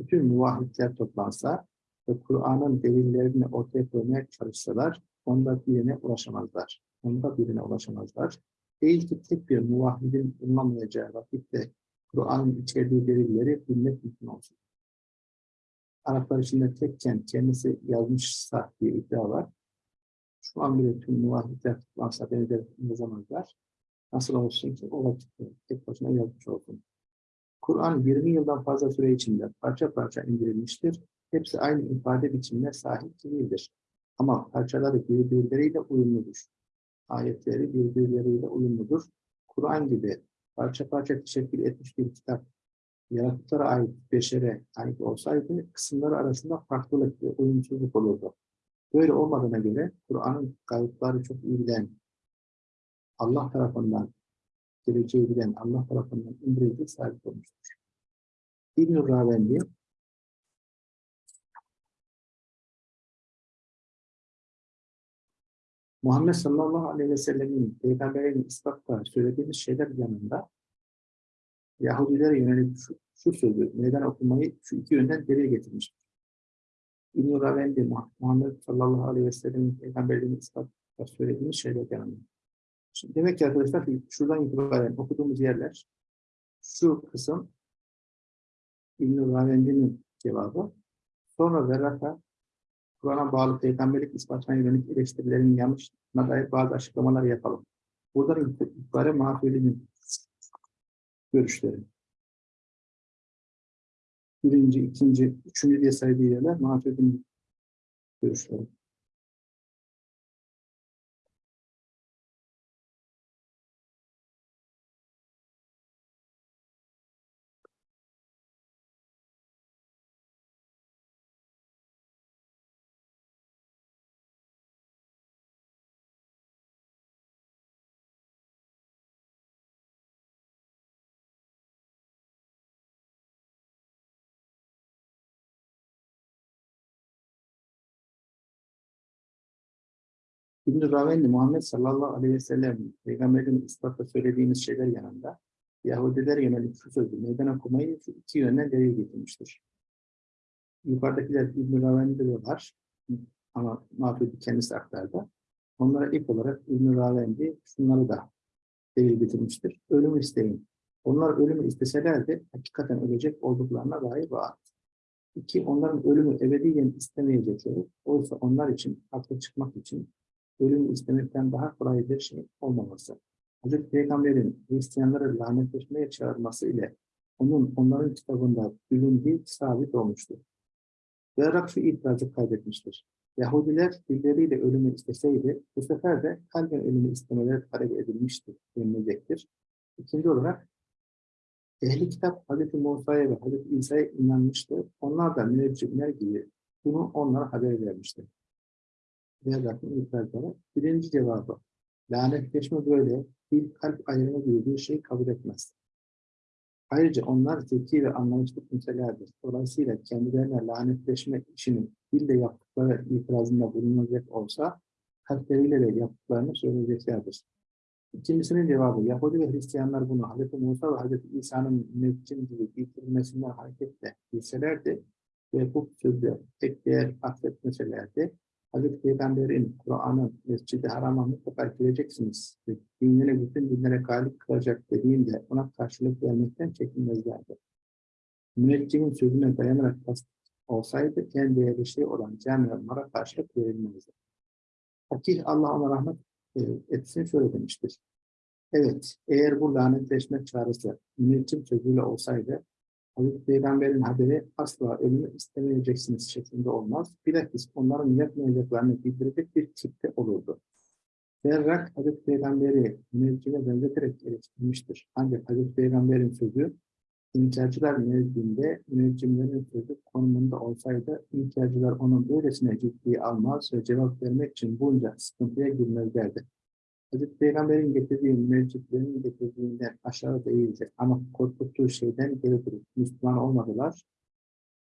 bütün muvahhidler toplansa ve Kur'an'ın delillerini ortaya koymaya çalışsalar onda birine ulaşamazlar. Onda birine ulaşamazlar. Değil ki tek bir muvahhidin bulunamayacağı vakitte Kur'an'ın içerdiği delilleri bilmek mümkün olsun. Araplar içinde tekken kendisi yazmışsa diye iddia var. Şu an bile tüm muvahhidler toplansa benzer yazamazlar. Nasıl olsun ki o vakitte tek başına yazmış olsun. Kur'an 20 yıldan fazla süre içinde parça parça indirilmiştir. Hepsi aynı ifade biçimine sahip değildir. Ama parçaları birbirleriyle uyumludur. Ayetleri birbirleriyle uyumludur. Kur'an gibi parça parça teşekkül etmiş bir kitap yaratıklara ait beşere ait olsaydı kısımları arasında farklılık ve uyumsuzluk olurdu. Böyle olmadığına göre Kur'an'ın kayıtları çok iyi Allah tarafından geleceği bilen Allah tarafından indirildiği sabit olmuştur. İbn-i Ravendi Muhammed sallallahu aleyhi ve sellemin peygamberin ispatta söylediğimiz şeyler yanında Yahudilere yönelik şu, şu sözü meydan okumayı şu iki yönden delil getirmiştir. İbn-i Ravendi Muhammed sallallahu aleyhi ve sellemin peygamberliğini ispatta söylediğimiz şeyler yanında. Şimdi demek ki arkadaşlar şuradan itibaren okuduğumuz yerler şu kısım İbn-i Ravendi'nin cevabı. Sonra Verraka Kur'an'a bağlı peygamberlik ispatına yönelik eleştirilerin yanlışına dair bazı açıklamalar yapalım. Buradan itibaren Mahfili'nin görüşleri. Birinci, ikinci, üçüncü diye saydığı yerler Mahfili'nin görüşleri. İbn-i Ravendi Muhammed sallallahu aleyhi ve sellem Peygamberin ispatla söylediğimiz şeyler yanında Yahudiler yönelik şu sözü meydan okumayı iki yönden delil getirmiştir. Yukarıdakiler İbn-i Ravendi'de de var ama Maturidi kendisi aktardı. Onlara ilk olarak İbn-i Ravendi şunları da delil getirmiştir. Ölümü isteyin. Onlar ölümü isteselerdi hakikaten ölecek olduklarına dair vaat. İki, onların ölümü ebediyen istemeyecekleri, oysa onlar için, haklı çıkmak için ölümü istemekten daha kolay bir şey olmaması. Hazreti Peygamber'in Hristiyanları lanetleşmeye çağırması ile onun onların kitabında bilindiği sabit olmuştur. Berrak şu itirazı kaydetmiştir. Yahudiler dilleriyle ölümü isteseydi, bu sefer de kalben ölümü istemeleri talep edilmiştir, denilecektir. İkinci olarak, ehli kitap Hz. Musa'ya ve Hz. İsa'ya inanmıştı. Onlar da müneccimler gibi bunu onlara haber vermiştir. Berrak'ın itirazları. Birinci cevabı, lanetleşme böyle, bir kalp ayrımı gibi bir şey kabul etmez. Ayrıca onlar zeki ve anlayışlı kimselerdir. Dolayısıyla kendilerine lanetleşme işinin dille yaptıkları itirazında bulunacak olsa, kalpleriyle de yaptıklarını söyleyeceklerdir. İkincisinin cevabı, Yahudi ve Hristiyanlar bunu Hz. Musa ve Hz. İsa'nın müneccim gibi getirilmesinden hareketle bilselerdi ve bu sözde tek değer atfetmeselerdi, Hz. Peygamber'in Kur'an'ın Mescid-i Haram'a mutlaka gireceksiniz ve dinleri bütün dinlere galip kılacak dediğinde ona karşılık vermekten çekinmezlerdi. Müneccinin sözüne dayanarak tasdik olsaydı en değerli şey olan cami onlara karşılık verilmezdi. Fakih Allah ona rahmet e, etsin şöyle demiştir. Evet, eğer bu lanetleşme çağrısı müneccim sözüyle olsaydı Hazreti Peygamber'in haberi asla ölümü istemeyeceksiniz şeklinde olmaz. Bilakis onların yapmayacaklarını bildirecek bir tipte olurdu. Berrak Hazreti Peygamber'i müneccime benzeterek eleştirmiştir. Ancak Hazreti Peygamber'in sözü İnkarcılar nezdinde müneccimlerin sözü konumunda olsaydı inkarcılar onun böylesine ciddiye almaz ve cevap vermek için bunca sıkıntıya girmezlerdi. Hazreti Peygamber'in getirdiği müneccimlerin getirdiğinden aşağı değildi ama korkuttuğu şeyden geri durup Müslüman olmadılar.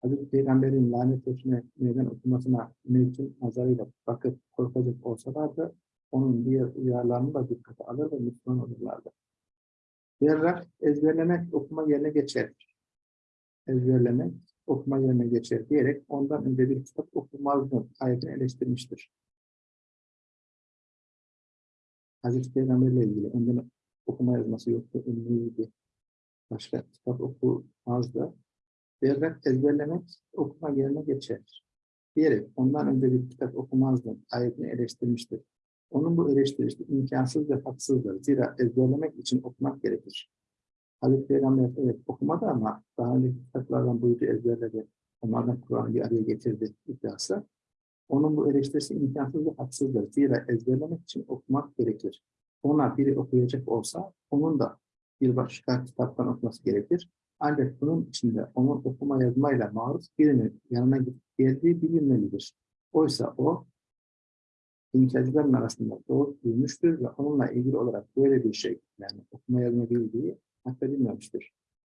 Hazreti Peygamber'in lanetleşme meydan okumasına müneccim nazarıyla bakıp korkacak olsalardı onun diğer uyarlarını da dikkate alır ve Müslüman olurlardı. Berrak ezberlemek okuma yerine geçer. Ezberlemek okuma yerine geçer diyerek ondan önce bir kitap okumazdı ayetini eleştirmiştir. Hazreti Peygamberle ilgili önden okuma yazması yoktu, ünlüydü. Başka kitap okumazdı. Berrak ezberlemek okuma yerine geçer diyerek ondan önce bir kitap okumazdı ayetini eleştirmiştir. Onun bu eleştirisi imkansız ve haksızdır. Zira ezberlemek için okumak gerekir. Hazreti Peygamber evet okumadı ama daha önce kitaplardan buydu ezberledi. Onlardan Kur'an'ı bir araya getirdi iddiası. Onun bu eleştirisi imkansız ve haksızdır. Zira ezberlemek için okumak gerekir. Ona biri okuyacak olsa onun da bir başka kitaptan okuması gerekir. Ancak bunun içinde onun okuma yazmayla maruz birinin yanına geldiği bilinmelidir. Oysa o İnkarcıların arasında doğup büyümüştür ve onunla ilgili olarak böyle bir şey, yani okuma yazma bildiği affedilmemiştir.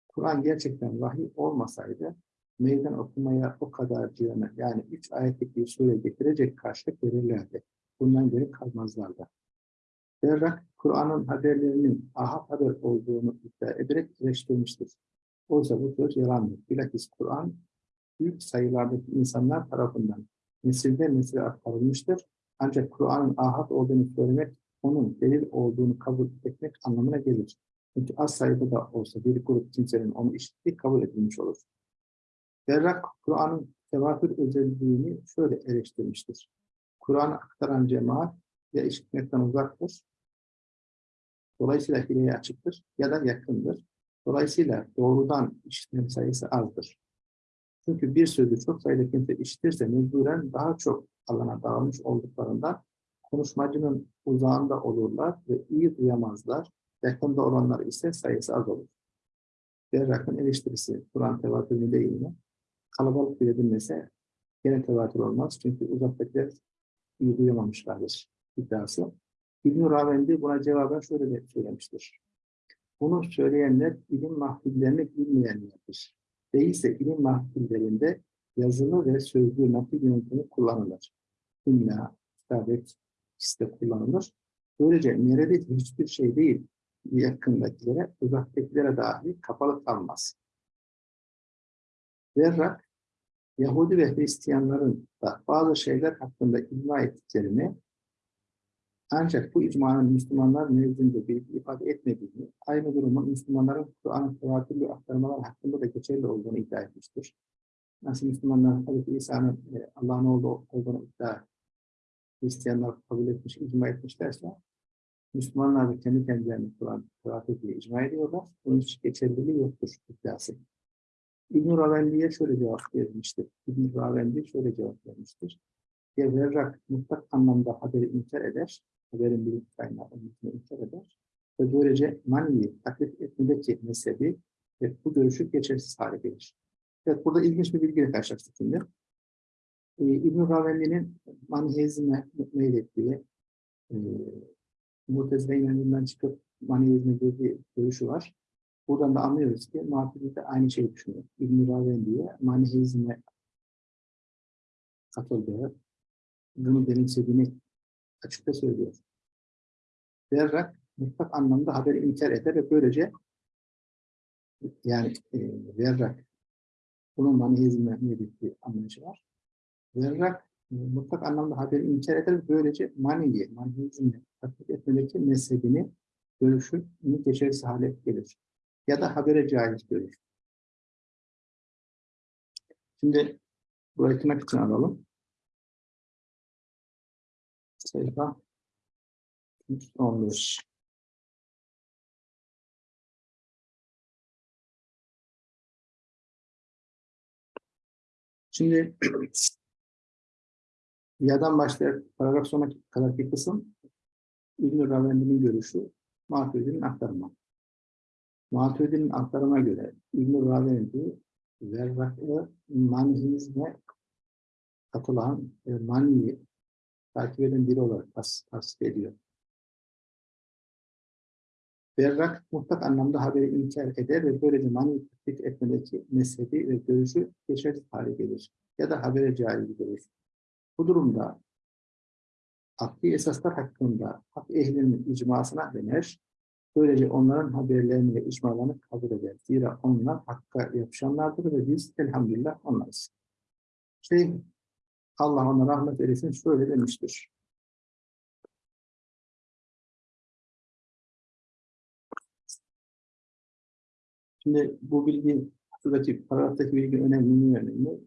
Kur'an gerçekten vahiy olmasaydı, meydan okumaya o kadar cihane, yani üç ayetlik bir sure getirecek karşılık verirlerdi. Bundan geri kalmazlardı. Berrak, Kur'an'ın haberlerinin ahad haber olduğunu iddia ederek eleştirmiştir. Oysa bu söz yalandır. Bilakis Kur'an, büyük sayılardaki insanlar tarafından nesilden nesile aktarılmıştır ancak Kur'an'ın ahad olduğunu söylemek, onun delil olduğunu kabul etmek anlamına gelir. Çünkü az sayıda da olsa bir grup kimsenin onu işittiği kabul edilmiş olur. Berrak, Kur'an'ın tevatür özelliğini şöyle eleştirmiştir. Kur'an'ı aktaran cemaat ya işitmekten uzaktır, dolayısıyla hileye açıktır ya da yakındır. Dolayısıyla doğrudan işitme sayısı azdır. Çünkü bir sözü çok sayıda kimse işitirse mecburen daha çok alana dağılmış olduklarından konuşmacının uzağında olurlar ve iyi duyamazlar. Yakında olanlar ise sayısı az olur. Berrak'ın eleştirisi Kur'an tevatürü değil mi? Kalabalık bile dinlese gene tevatür olmaz. Çünkü uzaktakiler iyi duyamamışlardır iddiası. İbn-i Ravendi buna cevaben şöyle de söylemiştir. Bunu söyleyenler ilim mahfillerini bilmeyenlerdir. Değilse ilim mahfillerinde yazılı ve sözlü nakil yöntemi kullanılır. İmla, kitabet, de kullanılır. Böylece neredeyse hiçbir şey değil yakındakilere, uzaktakilere dahi kapalı kalmaz. Verrak, Yahudi ve Hristiyanların da bazı şeyler hakkında icma ettiklerini ancak bu icmanın Müslümanlar nezdinde bilgi ifade etmediğini, aynı durumun Müslümanların Kur'an'ın tevatürlü aktarmalar hakkında da geçerli olduğunu iddia etmiştir. Nasıl Müslümanlar Hazreti İsa'nın e, Allah'ın oğlu olduğunu iddia Hristiyanlar kabul etmiş, icma etmişlerse Müslümanlar da kendi kendilerini Kur'an tevatür diye icma ediyorlar. Bunun hiç geçerliliği yoktur iddiası. İbn-i Ravendi'ye şöyle cevap verilmiştir. İbn-i Ravendi şöyle cevap vermiştir. Ya verrak mutlak anlamda haberi inkar eder, haberin bir kaynağı inkar eder ve böylece maniyi taklit etmedeki mezhebi ve bu görüşü geçersiz hale gelir. Evet, burada ilginç bir bilgiyle karşılaştık şimdi. Ee, İbn-i Ravendi'nin manihizme meylettiği, e, Mutezile inanımından çıkıp manihizme girdiği görüşü var. Buradan da anlıyoruz ki Maturidi de aynı şeyi düşünüyor. İbn-i Ravendi'ye manihizme katıldığı, bunu benimsediğini açıkça söylüyor. Berrak mutlak anlamda haberi inkar eder ve böylece yani e, Verrak bunun manihizme bir anlayışı var. Verrak e, mutlak anlamda haberi inkar eder ve böylece maniyi, manihizmi taklit etmedeki mezhebini, görüşünü geçersiz hale gelir. Ya da habere caiz görür. Şimdi burayı tırnak için alalım. Sayfa 15. Şimdi <clears throat> yadan başlayarak paragraf sonuna kadarki kısım İbn-i Ravendi'nin görüşü Maturidi'nin aktarımı. Maturidi'nin aktarıma göre İbn-i Ravendi verrakı manihizme katılan e, maniyi takip eden biri olarak tas ediyor. Berrak mutlak anlamda haberi inkar eder ve böylece mani tatbik etmedeki mezhebi ve görüşü geçersiz hale gelir. Ya da habere caiz görür. Bu durumda akli esaslar hakkında hak ehlinin icmasına döner. Böylece onların haberlerini ve icmalarını kabul eder. Zira onlar hakka yapışanlardır ve biz elhamdülillah onlarız. Şey, Allah ona rahmet eylesin şöyle demiştir. Şimdi bu bilgi, şuradaki paragraftaki bilgi önemli önemli?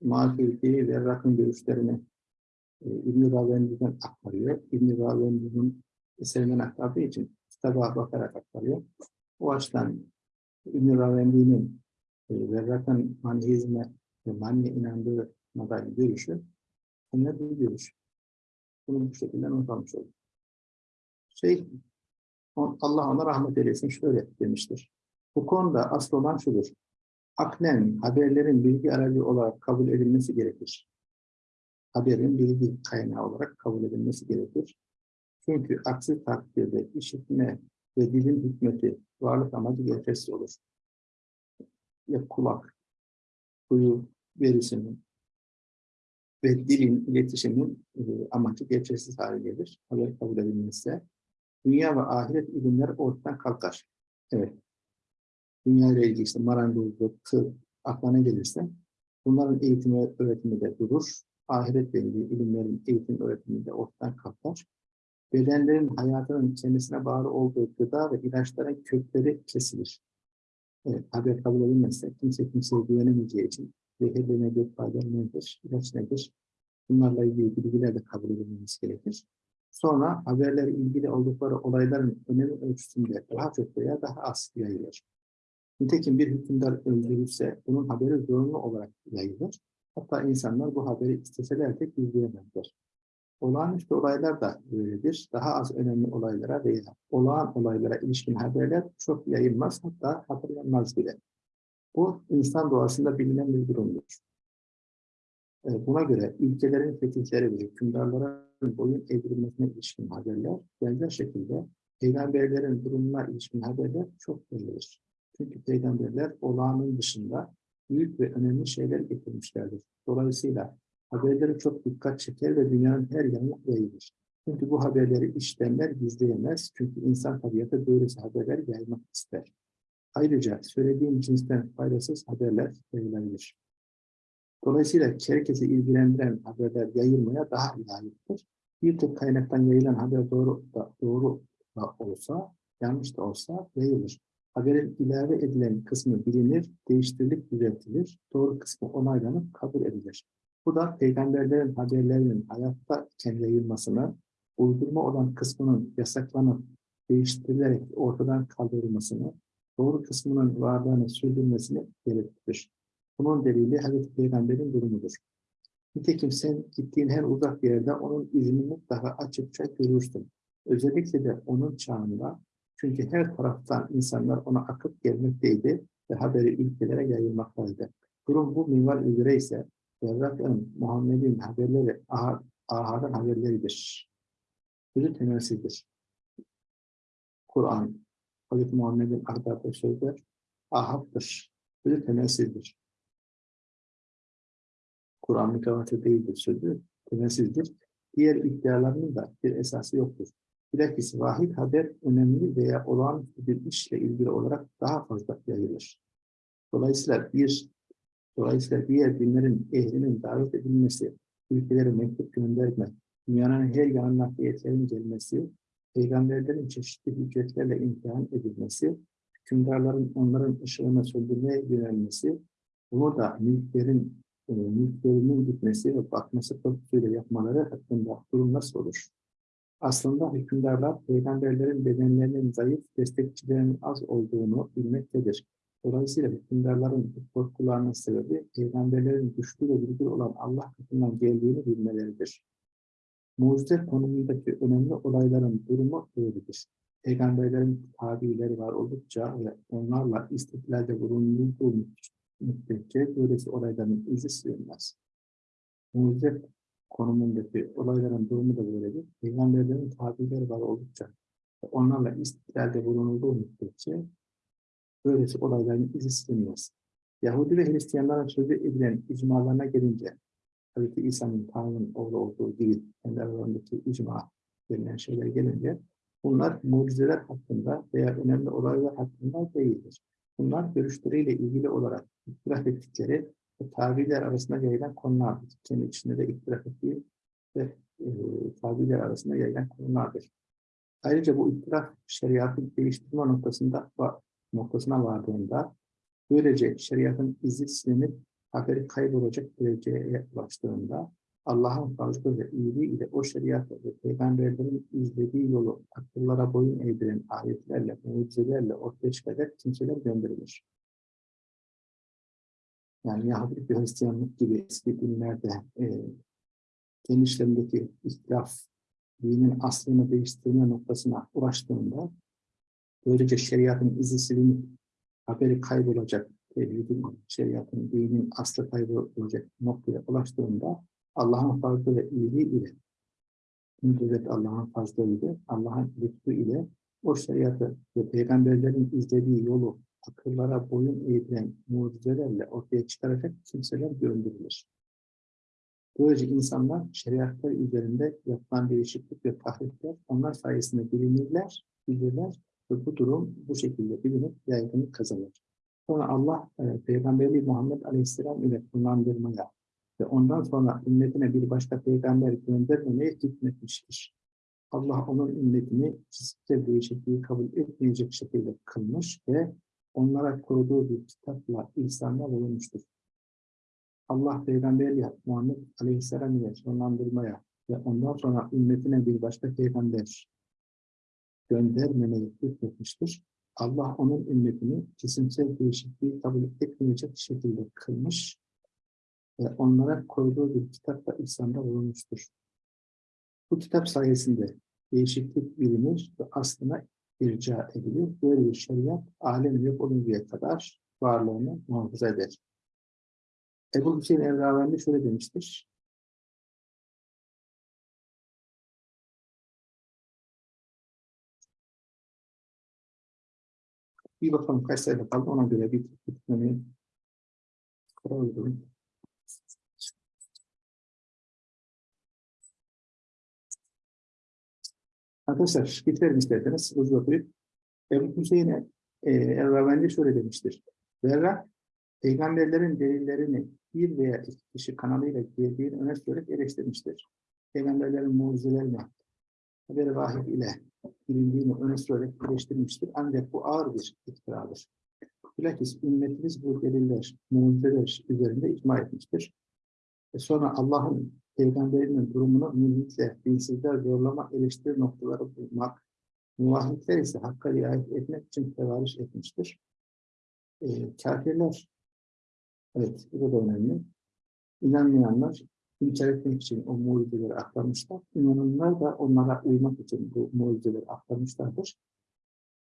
Maturidi ve Rakın görüşlerini e, İbn-i Ravendi'den aktarıyor. İbn-i Ravendi'nin eserinden aktardığı için kitaba bakarak aktarıyor. O açıdan İbn-i Ravendi'nin e, ve Rakın manihizme ve mani inandığı dair görüşü önemli bir görüş. Bunu bu şekilde not almış. Şey, Allah ona rahmet eylesin şöyle demiştir. Bu konuda asıl olan şudur. Aklen, haberlerin bilgi aracı olarak kabul edilmesi gerekir. Haberin bilgi kaynağı olarak kabul edilmesi gerekir. Çünkü aksi takdirde işitme ve dilin hikmeti varlık amacı geçersiz olur. Ya kulak, duyu verisinin ve dilin iletişimin e, amacı geçersiz hale gelir. Haber kabul edilmezse dünya ve ahiret ilimler ortadan kalkar. Evet, dünya ile ilgili işte marangozluk, tıp, aklına gelirse bunların eğitim ve öğretimi de durur. Ahiretle ilgili ilimlerin eğitim öğretimi de ortadan kalkar. Bedenlerin hayatının kendisine bağlı olduğu gıda ve ilaçların kökleri kesilir. Evet, haber kabul edilmezse kimse kimseye güvenemeyeceği için zehirli nedir, faydalı nedir, ilaç nedir? Bunlarla ilgili bilgiler de kabul edilmesi gerekir. Sonra haberler ilgili oldukları olayların önemi ölçüsünde daha çok veya daha az yayılır. Nitekim bir hükümdar öldürülse bunun haberi zorunlu olarak yayılır. Hatta insanlar bu haberi isteseler de gizleyemezler. Olağanüstü olaylar da böyledir. Daha az önemli olaylara veya olağan olaylara ilişkin haberler çok yayılmaz hatta hatırlanmaz bile. Bu insan doğasında bilinen bir durumdur. E, buna göre ülkelerin fetihleri ve hükümdarların boyun evrilmesine ilişkin haberler benzer şekilde peygamberlerin durumuna ilişkin haberler çok yayılır. Çünkü peygamberler olağanın dışında büyük ve önemli şeyler getirmişlerdir. Dolayısıyla haberleri çok dikkat çeker ve dünyanın her yanına yayılır. Çünkü bu haberleri işlemler gizleyemez. Çünkü insan tabiatı böylesi haberler yaymak ister. Ayrıca söylediğim cinsten faydasız haberler yayılabilir. Dolayısıyla herkesi ilgilendiren haberler yayılmaya daha layıktır. Bir kaynaktan yayılan haber doğru da, doğru da olsa, yanlış da olsa yayılır. Haberin ilave edilen kısmı bilinir, değiştirilip düzeltilir. Doğru kısmı onaylanıp kabul edilir. Bu da peygamberlerin haberlerinin hayatta kendi yayılmasını, uydurma olan kısmının yasaklanıp değiştirilerek ortadan kaldırılmasını, doğru kısmının varlığını sürdürmesini gerektirir. Bunun delili Hazreti Peygamber'in durumudur. Nitekim sen gittiğin her uzak yerde onun izini mutlaka açıkça görürsün. Özellikle de onun çağında çünkü her taraftan insanlar ona akıp gelmekteydi ve haberi ülkelere yayılmaktaydı. Durum bu minval üzere ise Berrak'ın, Muhammed'in haberleri ahad, ahadın haberleridir. Sözü temelsizdir. Kur'an, Hz. Muhammed'in ahdatı sözler ahaptır. Sözü temelsizdir. Kur'an mütevatir değildir sözü, temelsizdir. Diğer iddialarının da bir esası yoktur. Bilakis vahid haber önemli veya olağanüstü bir işle ilgili olarak daha fazla yayılır. Dolayısıyla bir dolayısıyla diğer dinlerin ehlinin davet edilmesi, ülkelere mektup gönderme, dünyanın her yanına nakliyetlerin gelmesi, peygamberlerin çeşitli hüccetlerle imtihan edilmesi, hükümdarların onların ışığına söndürmeye yönelmesi, bunu da mülklerin e, mülklerinin gitmesi ve batması korkusuyla yapmaları hakkında durum nasıl olur? Aslında hükümdarlar peygamberlerin bedenlerinin zayıf, destekçilerinin az olduğunu bilmektedir. Dolayısıyla hükümdarların korkularının sebebi peygamberlerin güçlü ve bilgili olan Allah katından geldiğini bilmeleridir. Mucize konumundaki önemli olayların durumu böyledir. Peygamberlerin tabileri var oldukça ve onlarla istiklalde bulunduğu müddetçe böylesi olayların izi sürülmez. Mucize konumundaki olayların durumu da böyledir. Peygamberlerin tabileri var oldukça ve onlarla istiklalde bulunulduğu müddetçe böylesi olayların izi silinmez. Yahudi ve Hristiyanların sözü edilen icmalarına gelince Hz. İsa'nın Tanrı'nın oğlu olduğu gibi kendi aralarındaki icma denilen şeyler gelince bunlar mucizeler hakkında veya önemli olaylar hakkında değildir. Bunlar görüşleriyle ilgili olarak ihtilaf ettikleri ve tabiler arasında yayılan konulardır. Kendi içinde de ihtilaf ettiği ve e, tabiler arasında yayılan konulardır. Ayrıca bu ihtilaf şeriatı değiştirme noktasında noktasına vardığında böylece şeriatın izi silinip haberi kaybolacak dereceye ulaştığında Allah'ın fazla ve iyiliği ile o şeriatı ve peygamberlerin izlediği yolu akıllara boyun eğdiren ayetlerle, mucizelerle ortaya çıkacak kimseler gönderilir. Yani Yahudilik ve Hristiyanlık gibi eski dinlerde e, kendi işlerindeki ihtilaf, dinin aslını değiştirme noktasına ulaştığında böylece şeriatın izi silinip haberi kaybolacak, şeriatın, dinin aslı kaybolacak noktaya ulaştığında Allah'ın fazla ve iyiliği ile müddet Allah'ın fazlalığıyla, Allah'ın lütfu ile o şeriatı ve peygamberlerin izlediği yolu akıllara boyun eğilen mucizelerle ortaya çıkaracak kimseler gönderilir. Böylece insanlar şeriatlar üzerinde yapılan değişiklik ve tahrifler onlar sayesinde bilinirler, bilirler ve bu durum bu şekilde bilinip yaygınlık kazanır. Sonra Allah e, Peygamberi Muhammed Aleyhisselam ile kullandırmaya ve ondan sonra ümmetine bir başka peygamber göndermemeye hükmetmiştir. Allah onun ümmetini fiziksel değişikliği kabul etmeyecek şekilde kılmış ve onlara koruduğu bir kitapla ihsanda bulunmuştur. Allah Peygamberi Muhammed Aleyhisselam ile sonlandırmaya ve ondan sonra ümmetine bir başka peygamber göndermemeye hükmetmiştir. Allah onun ümmetini cisimsel değişikliği kabul etmeyecek şekilde kılmış ve onlara koyduğu bir kitapla İslam'da bulunmuştur. Bu kitap sayesinde değişiklik bilinir ve aslına irca edilir. Böyle bir şeriat alem yok oluncaya kadar varlığını muhafaza eder. Ebu Hüseyin Evravendi şöyle demiştir. Bir bakalım kaç sayfa kaldı ona göre bir bitmeyi karar. Arkadaşlar bitirelim isterseniz hızlı okuyup. Ebu Hüseyin'e e, Erravendi şöyle demiştir. Verrak, peygamberlerin delillerini bir veya iki kişi kanalıyla girdiğini öne sürerek eleştirmiştir. Peygamberlerin mucizelerine haber vahid ile bilindiğini öne sürerek eleştirmiştir. Ancak bu ağır bir iftiradır. Bilakis ümmetimiz bu deliller, mucizeler üzerinde icma etmiştir. E sonra Allah'ın peygamberinin durumunu mülhitle, dinsizler zorlama eleştiri noktaları bulmak, muvahhidler ise hakka riayet etmek için tevarüş etmiştir. E, kafirler, evet bu da önemli. İnanmayanlar inkar etmek için o mucizeleri aktarmışlar. İnananlar da onlara uymak için bu mucizeleri aktarmışlardır.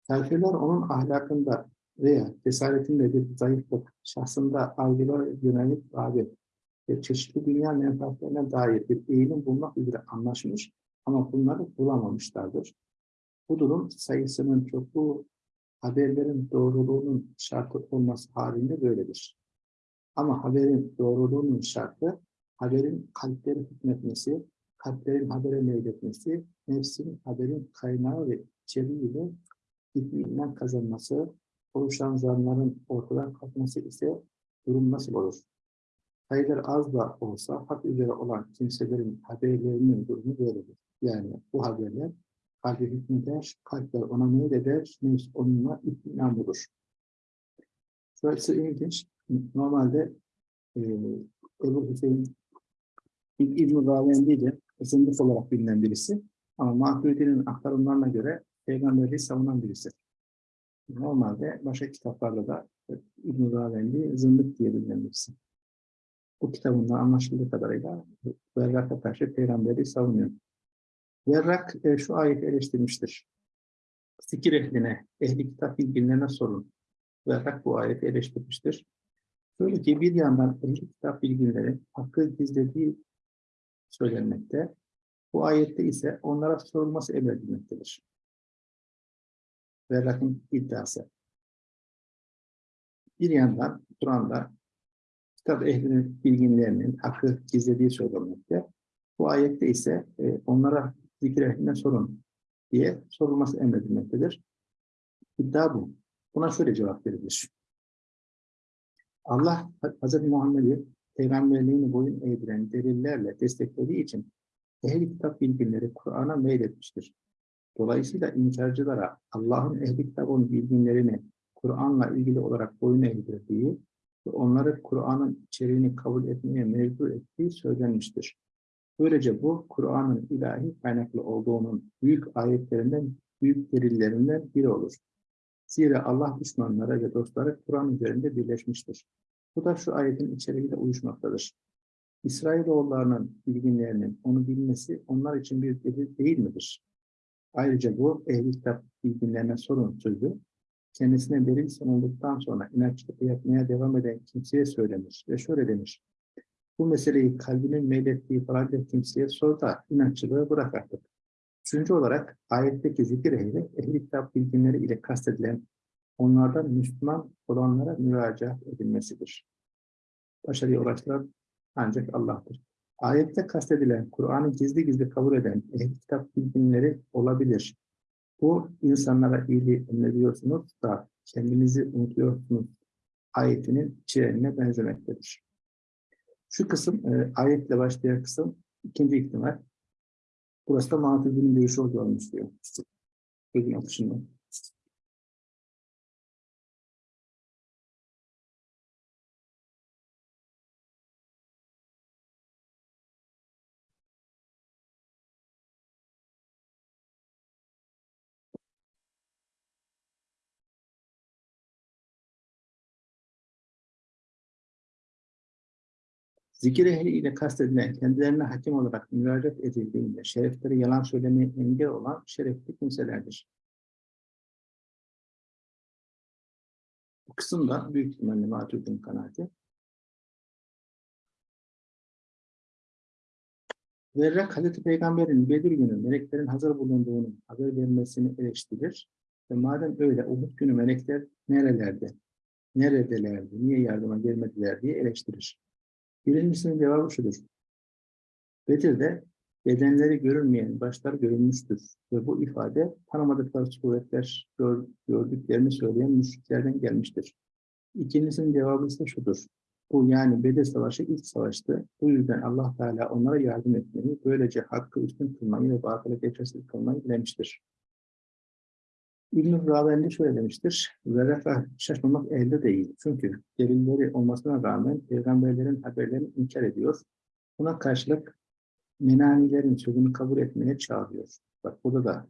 Kafirler onun ahlakında veya cesaretinde bir zayıflık, şahsında algılara yönelik rağbet ve çeşitli dünya menfaatlerine dair bir eğilim bulmak üzere anlaşmış ama bunları bulamamışlardır. Bu durum sayısının çokluğu haberlerin doğruluğunun şartı olması halinde böyledir. Ama haberin doğruluğunun şartı haberin kalpleri hükmetmesi, kalplerin habere meyletmesi, nefsin haberin kaynağı ve içeriğiyle itminan kazanması, oluşan zanların ortadan kalkması ise durum nasıl olur? Sayılar az da olsa hak üzere olan kimselerin haberlerinin durumu böyledir. Yani bu haberler kalbi hükmeder, kalpler ona meyleder, nefs onunla itminan bulur. Şurası ilginç. Normalde e, Ebu Hüseyin İbn-i Ravendi de zındık olarak bilinen birisi. Ama Maturidi'nin aktarımlarına göre peygamberliği savunan birisi. Normalde başka kitaplarda da İbn-i Ravendi zındık diye bilinen birisi. Bu kitabında anlaşıldığı kadarıyla Verrak'a karşı peygamberi savunuyor. Verrak e, şu ayeti eleştirmiştir. Sikir ehline, ehli kitap bilginlerine sorun. Verrak bu ayeti eleştirmiştir. Şöyle ki bir yandan ehli kitap bilginleri hakkı gizlediği söylenmekte. Bu ayette ise onlara sorulması emredilmektedir. Verrak'ın iddiası. Bir yandan Kur'an'da kitap ehlinin bilginlerinin hakkı gizlediği söylenmekte. Bu ayette ise e, onlara zikir ehline sorun diye sorulması emredilmektedir. İddia bu. Buna şöyle cevap verilir. Allah Hz. Muhammed'i peygamberliğini boyun eğdiren delillerle desteklediği için ehli kitap bilginleri Kur'an'a meyletmiştir. Dolayısıyla inkarcılara Allah'ın ehli kitabın bilginlerini Kur'an'la ilgili olarak boyun eğdirdiği ve onları Kur'an'ın içeriğini kabul etmeye mecbur ettiği söylenmiştir. Böylece bu Kur'an'ın ilahi kaynaklı olduğunun büyük ayetlerinden, büyük delillerinden biri olur. Zira Allah düşmanları ve dostları Kur'an üzerinde birleşmiştir. Bu da şu ayetin içeriğiyle uyuşmaktadır. İsrailoğullarının bilginlerinin onu bilmesi onlar için bir delil değil midir? Ayrıca bu ehli kitap bilginlerine sorun sözü, kendisine delil sunulduktan sonra inatçılık yapmaya devam eden kimseye söylenir ve şöyle demiş. Bu meseleyi kalbinin meylettiği falanca kimseye sor da inatçılığı bırak artık. Üçüncü olarak ayetteki zikir ehli, ehli kitap bilginleri ile kastedilen onlardan Müslüman olanlara müracaat edilmesidir. Başarıya ulaştıran ancak Allah'tır. Ayette kastedilen Kur'an'ı gizli gizli kabul eden ehli kitap bilginleri olabilir. Bu insanlara iyiliği emrediyorsunuz da kendinizi unutuyorsunuz ayetinin içeriğine benzemektedir. Şu kısım, e, ayetle başlayan kısım ikinci ihtimal. Burası da Maturidi'nin görüşü olduğunu istiyor. Sözün atışından. Zikir ehli ile kastedilen kendilerine hakim olarak müracaat edildiğinde şerefleri yalan söylemeye engel olan şerefli kimselerdir. Bu kısımda büyük ihtimalle Maturidi'nin kanaati. Verrak Hazreti Peygamber'in Bedir günü meleklerin hazır bulunduğunu haber vermesini eleştirir. Ve madem öyle Uhud günü melekler nerelerde, neredelerdi, niye yardıma gelmediler diye eleştirir. Birincisinin cevabı şudur. Bedir'de bedenleri görünmeyen başlar görünmüştür. Ve bu ifade tanımadıkları suretler gör- gördüklerini söyleyen müşriklerden gelmiştir. İkincisinin cevabı ise şudur. Bu yani Bedir Savaşı ilk savaştı. Bu yüzden Allah Teala onlara yardım etmeyi, böylece hakkı üstün kılmayı ve batılı geçersiz kılmayı dilemiştir. İbn-i Ravendi şöyle demiştir. Verefe şaşmamak elde değil. Çünkü delilleri olmasına rağmen peygamberlerin haberlerini inkar ediyor. Buna karşılık menanilerin sözünü kabul etmeye çağırıyor. Bak burada da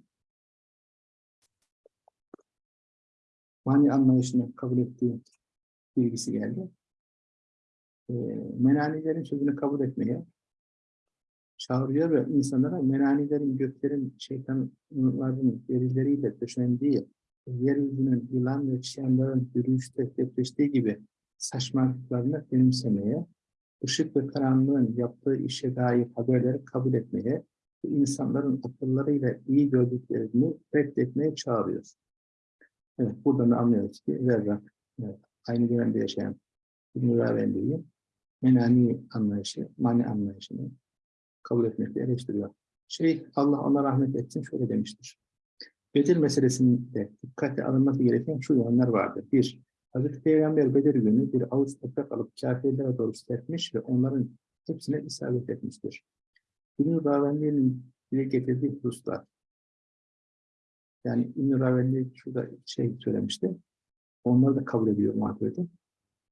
mani anlayışını kabul ettiği bilgisi geldi. Ee, menanilerin sözünü kabul etmeye çağırıyor ve insanlara menanilerin, göklerin, şeytanların derileriyle döşendiği, yeryüzünün yılan ve çıyanların yürüyüşte depreştiği gibi saçmalıklarını benimsemeye, ışık ve karanlığın yaptığı işe dair haberleri kabul etmeye ve insanların akıllarıyla iyi gördüklerini reddetmeye çağırıyor. Evet, buradan da anlıyoruz ki Verrak, evet, aynı dönemde yaşayan İbn-i menani anlayışı, mani anlayışını kabul etmekle eleştiriyor. Şey, Allah ona rahmet etsin şöyle demiştir. Bedir meselesinde dikkate alınması gereken şu yönler vardır. Bir, Hazreti Peygamber Bedir günü bir avuç toprak alıp kafirlere doğru serpmiş ve onların hepsine isabet etmiştir. İbn-i Ravendi'nin dile getirdiği hususlar, yani İbn-i Ravendi şurada şey söylemişti, onları da kabul ediyor muhabbeti.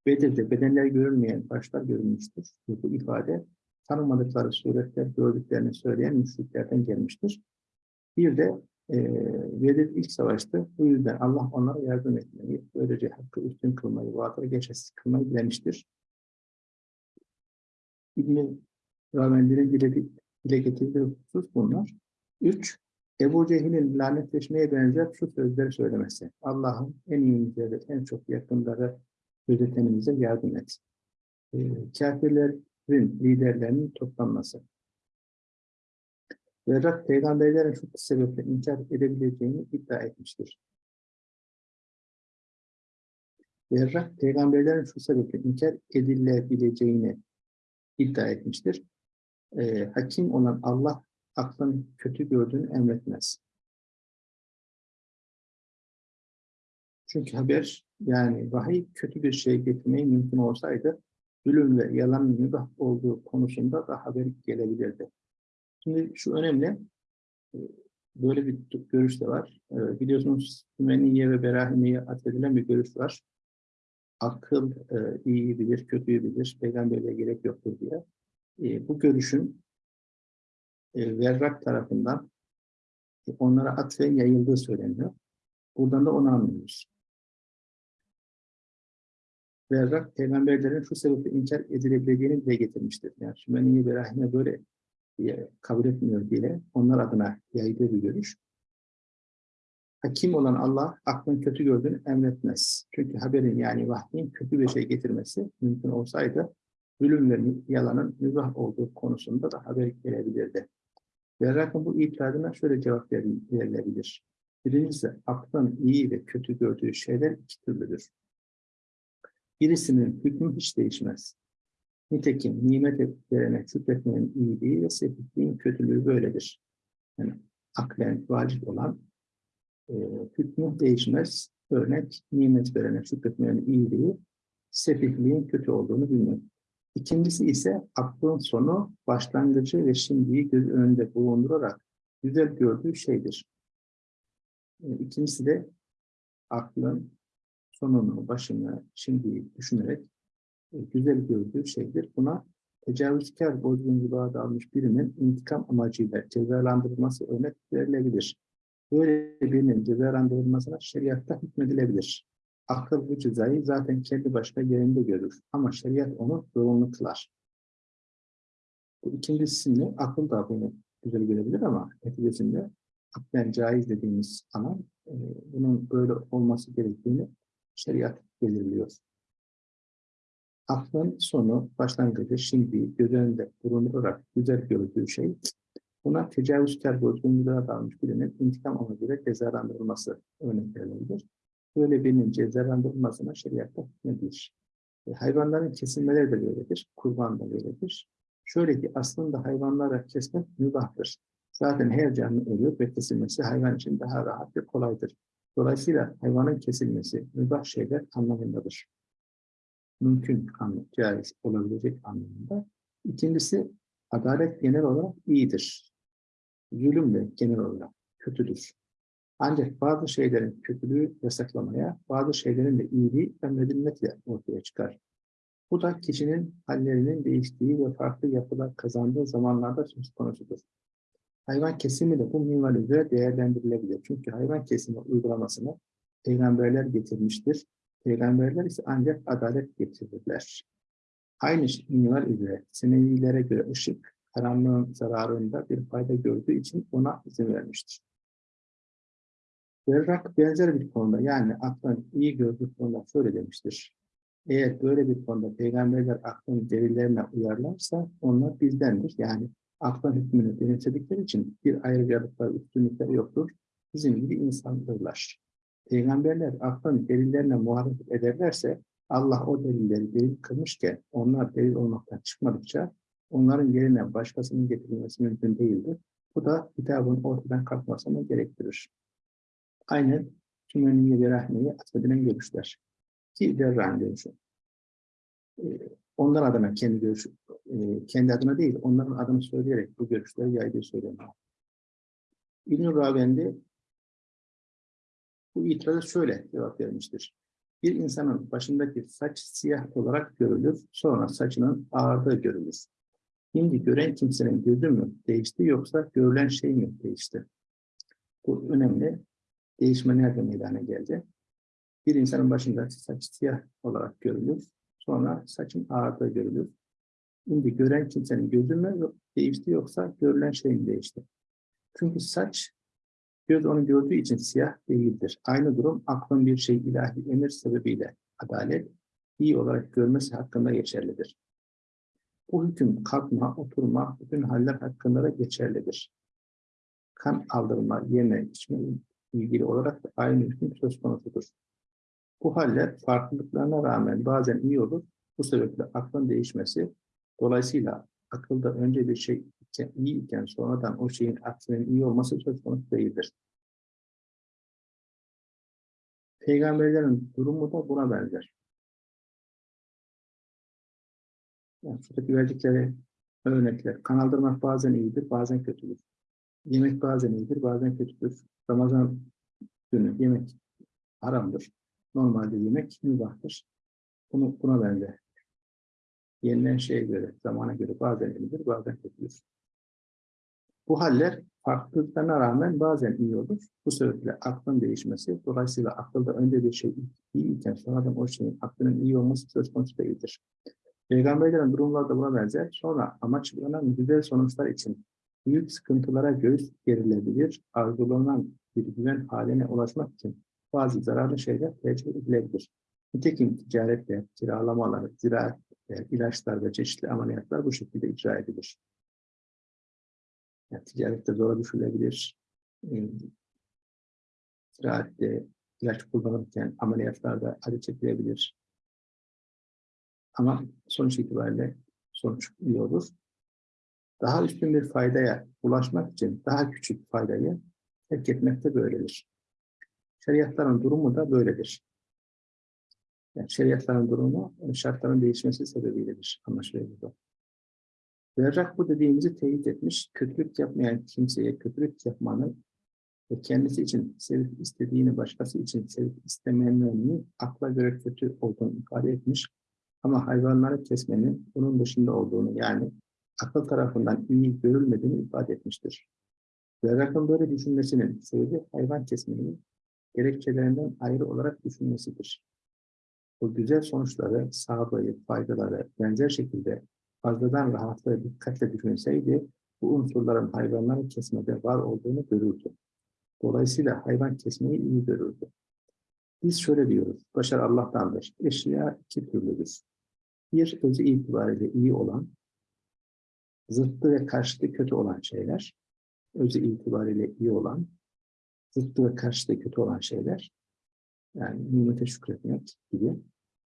Bedir'de bedenler görülmeyen başlar görülmüştür. Bu, bu ifade tanımadıkları suretler gördüklerini söyleyen müşriklerden gelmiştir. Bir de e, Bedir ilk savaştı. Bu yüzden Allah onlara yardım etmeyi, böylece hakkı üstün kılmayı, vaatları geçersiz kılmayı dilemiştir. İbn-i Ravendi'nin dile, dile getirdiği husus bunlar. Üç, Ebu Cehil'in lanetleşmeye benzer şu sözleri söylemesi. Allah'ın en iyimize ve en çok yakınları gözetenimize yardım et. E, kafirlerin liderlerinin toplanması. Verrak peygamberlerin şu sebeple inkar edebileceğini iddia etmiştir. Verrak peygamberlerin şu sebeple inkar edilebileceğini iddia etmiştir. E, hakim olan Allah aklın kötü gördüğünü emretmez. Çünkü haber yani vahiy kötü bir şey getirmeyi mümkün olsaydı zulüm ve yalan mübah olduğu konusunda da haber gelebilirdi. Şimdi şu önemli, e, böyle bir görüş de var. E, biliyorsunuz Sümeniye ve Berahimiye atfedilen bir görüş var. Akıl e, iyi bilir, kötüyü bilir, peygamberliğe gerek yoktur diye. Bu görüşün Verrak tarafından onlara atfen yayıldığı söyleniyor. Buradan da onu anlıyoruz. Verrak peygamberlerin şu sebeple inkar edilebileceğini dile getirmiştir. Yani Sümeniye ve Rahime böyle kabul etmiyor diye onlar adına yaydığı bir görüş. Hakim olan Allah aklın kötü gördüğünü emretmez. Çünkü haberin yani vahyin kötü bir şey getirmesi mümkün olsaydı zulüm ve yalanın mübah olduğu konusunda da haber gelebilirdi. Verrak'ın bu itiradına şöyle cevap verilebilir. Birincisi aklın iyi ve kötü gördüğü şeyler iki türlüdür. Birisinin hükmü hiç değişmez. Nitekim nimet verene şükretmenin iyiliği ve sepetliğin kötülüğü böyledir. Yani aklen vacip olan e, hükmü değişmez. Örnek nimet verene şükretmenin iyiliği, sefihliğin kötü olduğunu bilmek. İkincisi ise aklın sonu, başlangıcı ve şimdiyi göz önünde bulundurarak güzel gördüğü şeydir. E, İkincisi de aklın sonunu, başını, şimdiyi düşünerek e, güzel gördüğü şeydir. Buna tecavüzkar bozgunculuğa dalmış birinin intikam amacıyla cezalandırılması örnek verilebilir. Böyle birinin cezalandırılmasına şeriatta hükmedilebilir. Akıl bu cezayı zaten kendi başına yerinde görür ama şeriat onu zorunlu kılar. Bu ikincisinde akıl da bunu güzel görebilir ama neticesinde aklen caiz dediğimiz alan e, bunun böyle olması gerektiğini şeriat belirliyor. Aklın sonu, başlangıcı, şimdi göz önünde bulundurarak güzel gördüğü şey, buna tecavüzkar bozgunluğa dalmış birinin intikam amacıyla cezalandırılması örnek verilebilir. Böyle birinin cezalandırılmasına şeriatta hükmedilir. E, hayvanların kesilmeleri de böyledir, kurban da böyledir. Şöyle ki aslında hayvanlara kesmek mübahtır. Zaten her canlı ölüyor ve kesilmesi hayvan için daha rahat ve kolaydır. Dolayısıyla hayvanın kesilmesi mübah şeyler anlamındadır. Mümkün, anlam, caiz olabilecek anlamında. İkincisi, adalet genel olarak iyidir. Zulüm de genel olarak kötüdür. Ancak bazı şeylerin kötülüğü yasaklamaya, bazı şeylerin de iyiliği emredilmekle ortaya çıkar. Bu da kişinin hallerinin değiştiği ve farklı yapılar kazandığı zamanlarda söz konusudur. Hayvan kesimi de bu minval üzere değerlendirilebilir. Çünkü hayvan kesimi uygulamasını peygamberler getirmiştir. Peygamberler ise ancak adalet getirirler. Aynı minval üzere Senevilere göre ışık, karanlığın zararında bir fayda gördüğü için ona izin vermiştir. Berrak benzer bir konuda yani aklın iyi gördüğü konuda şöyle demiştir. Eğer böyle bir konuda peygamberler aklın delillerine uyarlarsa onlar bizdendir. Yani aklın hükmünü benimsedikleri için bir ayrıcalıkları, üstünlükleri yoktur. Bizim gibi insandırlar. Peygamberler aklın delillerine muhalefet ederlerse Allah o delilleri delil kılmışken onlar delil olmaktan çıkmadıkça onların yerine başkasının getirilmesi mümkün değildir. Bu da kitabın ortadan kalkmasını gerektirir. Aynen Sümeniye ve Rahme'ye atfedilen görüşler. Ki Derra'nın görüşü. Ee, onlar adına kendi görüşü, e, kendi adına değil, onların adını söyleyerek bu görüşleri yaydığı söyleniyor. İbn-i Ravendi bu itiraza şöyle cevap vermiştir. Bir insanın başındaki saç siyah olarak görülür, sonra saçının ağardığı görülür. Şimdi gören kimsenin gözü mü değişti yoksa görülen şey mi değişti? Bu önemli. Değişme nerede meydana geldi? Bir insanın başında saç siyah olarak görülür, sonra saçın ağardığı görülür. Şimdi gören kimsenin gözü mü değişti yoksa görülen şey mi değişti? Çünkü saç göz onu gördüğü için siyah değildir. Aynı durum aklın bir şey ilahi emir sebebiyle adalet iyi olarak görmesi hakkında geçerlidir. Bu hüküm kalkma, oturma, bütün haller hakkında da geçerlidir. Kan aldırma, yeme, içme ilgili olarak da aynı hüküm söz konusudur. Bu haller farklılıklarına rağmen bazen iyi olur. Bu sebeple aklın değişmesi, dolayısıyla akılda önce bir şey iyi iken sonradan o şeyin aksinin iyi olması söz konusu değildir. Peygamberlerin durumu da buna benzer. Yani şuradaki verdikleri örnekler, kanaldırmak bazen iyidir, bazen kötüdür. Yemek bazen iyidir, bazen kötüdür. Ramazan günü yemek haramdır. Normalde yemek mübahtır. Bunu, buna benzer. Yenilen şeye göre, zamana göre bazen iyidir, bazen kötüdür. Bu haller farklılıklarına rağmen bazen iyi olur. Bu sebeple aklın değişmesi, dolayısıyla akılda önce bir şey iyi iken sonradan o şeyin aklının iyi olması söz konusu değildir. Peygamberlerin durumları da buna benzer. Sonra amaçlanan güzel sonuçlar için büyük sıkıntılara göğüs gerilebilir, arzulanan bir güven haline ulaşmak için bazı zararlı şeyler tercih edilebilir. Nitekim ticaretler, kiralamalar, ziraatler, ilaçlar ve çeşitli ameliyatlar bu şekilde icra edilir. Yani ticarette zora düşülebilir. E, ziraatte ilaç kullanırken ameliyatlarda acı çekilebilir. Ama sonuç itibariyle sonuç iyi olur. Daha üstün bir faydaya ulaşmak için daha küçük faydayı terk etmek de böyledir. Şeriatların durumu da böyledir. Yani şeriatların durumu şartların değişmesi sebebiyledir anlaşılıyor burada. Berrak bu dediğimizi teyit etmiş, kötülük yapmayan kimseye kötülük yapmanın ve kendisi için sevip istediğini başkası için sevip istemeyenlerin akla göre kötü olduğunu ifade etmiş. Ama hayvanları kesmenin bunun dışında olduğunu yani akıl tarafından iyi görülmediğini ifade etmiştir. Berrak'ın böyle düşünmesinin sebebi hayvan kesmenin gerekçelerinden ayrı olarak düşünmesidir. Bu güzel sonuçları, sağlığı, faydaları benzer şekilde fazladan rahatlığı dikkatle düşünseydi, bu unsurların hayvanları kesmede var olduğunu görürdü. Dolayısıyla hayvan kesmeyi iyi görürdü. Biz şöyle diyoruz, başarı Allah'tandır. Eşya iki türlüdür. Bir, özü itibariyle iyi olan, zıttı ve karşıtı kötü olan şeyler, özü itibariyle iyi olan, zıttı ve karşıtı kötü olan şeyler, yani nimete şükretmek gibi,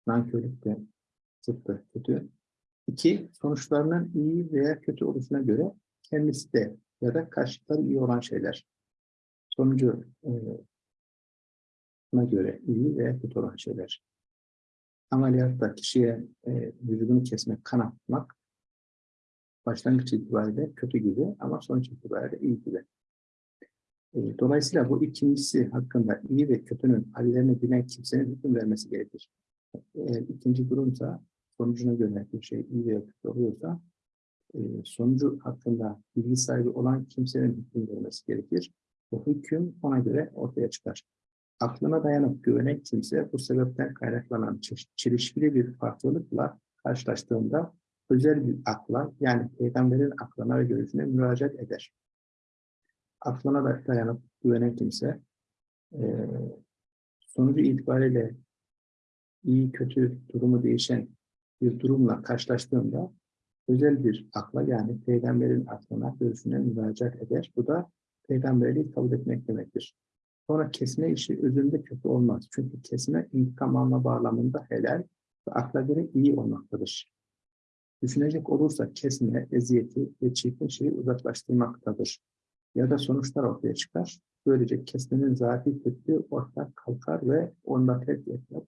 nankörlük de zıttı kötü, İki, sonuçlarının iyi veya kötü oluşuna göre kendisi de ya da karşılıkları iyi olan şeyler. Sonucu e, göre iyi veya kötü olan şeyler. Ameliyatta kişiye e, vücudunu kesmek, kan akıtmak başlangıç itibariyle kötü gibi ama sonuç itibariyle iyi gibi. E, dolayısıyla bu ikincisi hakkında iyi ve kötünün hallerini bilen kimsenin hüküm vermesi gerekir. Eğer ikinci durumsa sonucuna göre bir şey iyi veya kötü oluyorsa e, sonucu hakkında bilgi sahibi olan kimsenin hüküm vermesi gerekir. Bu hüküm ona göre ortaya çıkar. Aklına dayanıp güvenen kimse bu sebepten kaynaklanan çelişkili bir farklılıkla karşılaştığında özel bir akla yani peygamberin aklına ve görüşüne müracaat eder. Aklına da dayanıp güvenen kimse eee, sonucu itibariyle iyi kötü durumu değişen bir durumla karşılaştığında özel bir akla yani peygamberin aklına görüşüne müracaat eder. Bu da peygamberliği kabul etmek demektir. Sonra kesme işi özünde kötü olmaz. Çünkü kesme intikam alma bağlamında helal ve akla göre iyi olmaktadır. Düşünecek olursa kesme, eziyeti ve çirkin şeyi uzaklaştırmaktadır. Ya da sonuçlar ortaya çıkar. Böylece kesmenin zati kötülüğü ortak kalkar ve onda terk etmek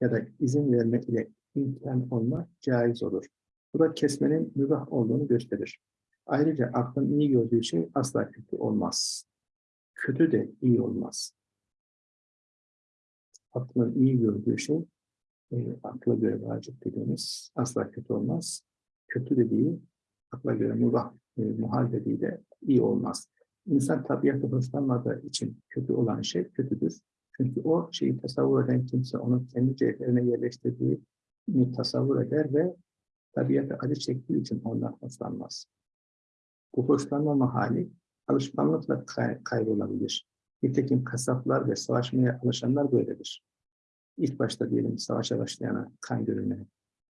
ya da izin vermek ile imkan olma caiz olur. Bu da kesmenin mübah olduğunu gösterir. Ayrıca aklın iyi gördüğü şey asla kötü olmaz. Kötü de iyi olmaz. Aklın iyi gördüğü şey e, akla göre vacip dediğimiz asla kötü olmaz. Kötü dediği akla göre mübah, e, muhal dediği de iyi olmaz. İnsan tabiatı hoşlanmadığı için kötü olan şey kötüdür. Çünkü o şeyi tasavvur eden kimse onun kendi cevherine yerleştirdiğini tasavvur eder ve tabiatı acı çektiği için ondan hoşlanmaz. Bu hoşlanmama hali alışkanlıkla kay kaybolabilir. Nitekim kasaplar ve savaşmaya alışanlar böyledir. İlk başta diyelim savaşa başlayana kan görülmeye,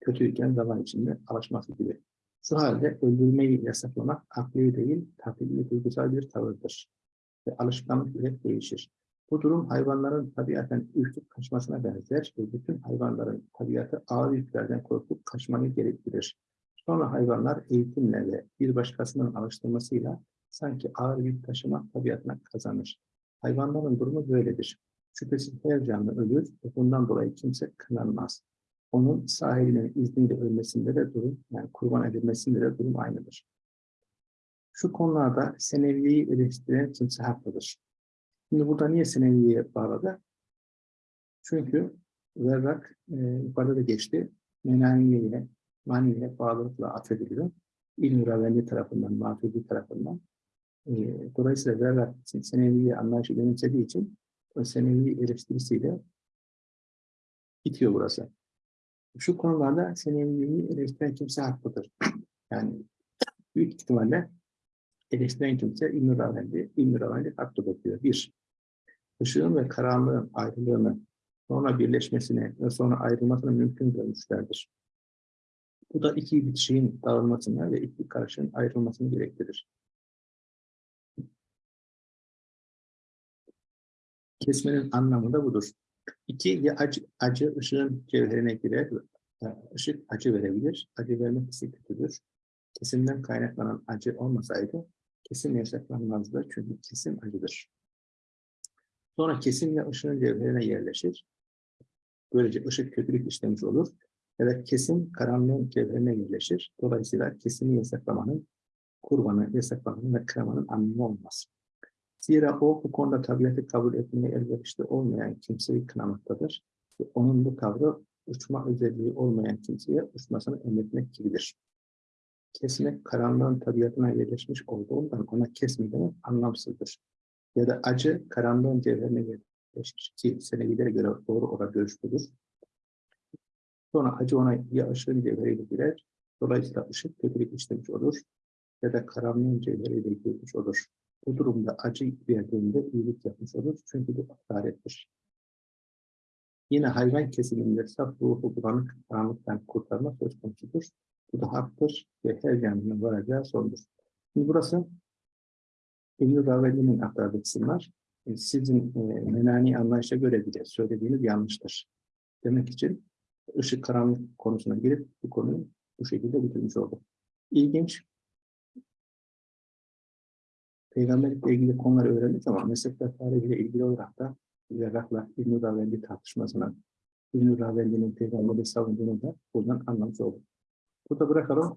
kötüyken zaman içinde alışması gibi. Şu halde öldürmeyi yasaklamak akli değil, tabii duygusal bir tavırdır. Ve alışkanlık ile değişir. Bu durum hayvanların tabiaten ürküp kaçmasına benzer ve bütün hayvanların tabiatı ağır yüklerden korkup kaçmayı gerektirir. Sonra hayvanlar eğitimle ve bir başkasının alıştırmasıyla sanki ağır yük taşımak tabiatına kazanır. Hayvanların durumu böyledir. Şüphesiz her canlı ölür ve bundan dolayı kimse kınanmaz. Onun sahibinin izniyle ölmesinde de durum, yani kurban edilmesinde de durum aynıdır. Şu konularda seneviyeyi eleştiren kimse haklıdır. Şimdi burada niye seneviye bağladı? Çünkü Zerrak e, yukarıda da geçti. Menaniye'ye, Maniye'ye bağlılıkla atfediliyor. İlmi Ravelli tarafından, Matürdi tarafından. E, dolayısıyla Zerrak seneviye anlayışı benimsediği için o senevi eleştirisiyle bitiyor burası. Şu konularda seneviyi eleştiren kimse haklıdır. Yani büyük ihtimalle eleştiren kimse İbn-i Ravelli, İbn-i diyor. Bir, ışığın ve karanlığın ayrılığını, sonra birleşmesini ve sonra ayrılmasını mümkün görmüşlerdir. Bu da iki bitişiğin dağılmasını ve iki karışığın ayrılmasını gerektirir. Kesmenin anlamı da budur. İki, acı, acı ışığın cevherine girer, ışık acı verebilir, acı vermek ise kötüdür. Kesimden kaynaklanan acı olmasaydı, kesim yasaklanmazdı çünkü kesim acıdır. Sonra kesimle ışığın cevherine yerleşir. Böylece ışık kötülük işlemiş olur. Da kesim karanlığın cevherine yerleşir. Dolayısıyla kesimi yasaklamanın, kurbanı yasaklamanın ve kıramanın anlamı olmaz. Zira o bu konuda tabiatı kabul etmeye elverişli olmayan kimseyi kınamaktadır. Onun bu tavrı uçma özelliği olmayan kimseye uçmasını emretmek gibidir. Kesmek karanlığın tabiatına yerleşmiş olduğundan ona kesme demek anlamsızdır. Ya da acı karanlığın cevherine yerleşmiş ki senevilere göre doğru olan görüş. Sonra acı ona ya ışığın cevheriyle girer, dolayısıyla ışık kötülük işlemiş olur ya da karanlığın cevheriyle girmiş olur. Bu durumda acı verdiğinde iyilik yapmış olur çünkü bu hakarettir. Yine hayvan kesiminde saf ruhu bulanık karanlıktan kurtarma söz konusudur. Bu da haktır ve her canlının varacağı sondur. Şimdi burası İbn-i Raveli'nin aktardığı kısımlar. E, Sizin e, menani anlayışa göre bile söylediğiniz yanlıştır. Demek için ışık karanlık konusuna girip bu konuyu bu şekilde bitirmiş olduk. İlginç. Peygamberlikle ilgili konuları öğrendik ama meslekler tarihiyle ilgili olarak da Zerrak'la İbn-i Ravendi tartışmasına, İbn-i Ravendi'nin peygamberi savunduğunu da buradan anlamış olduk. Burada bırakalım.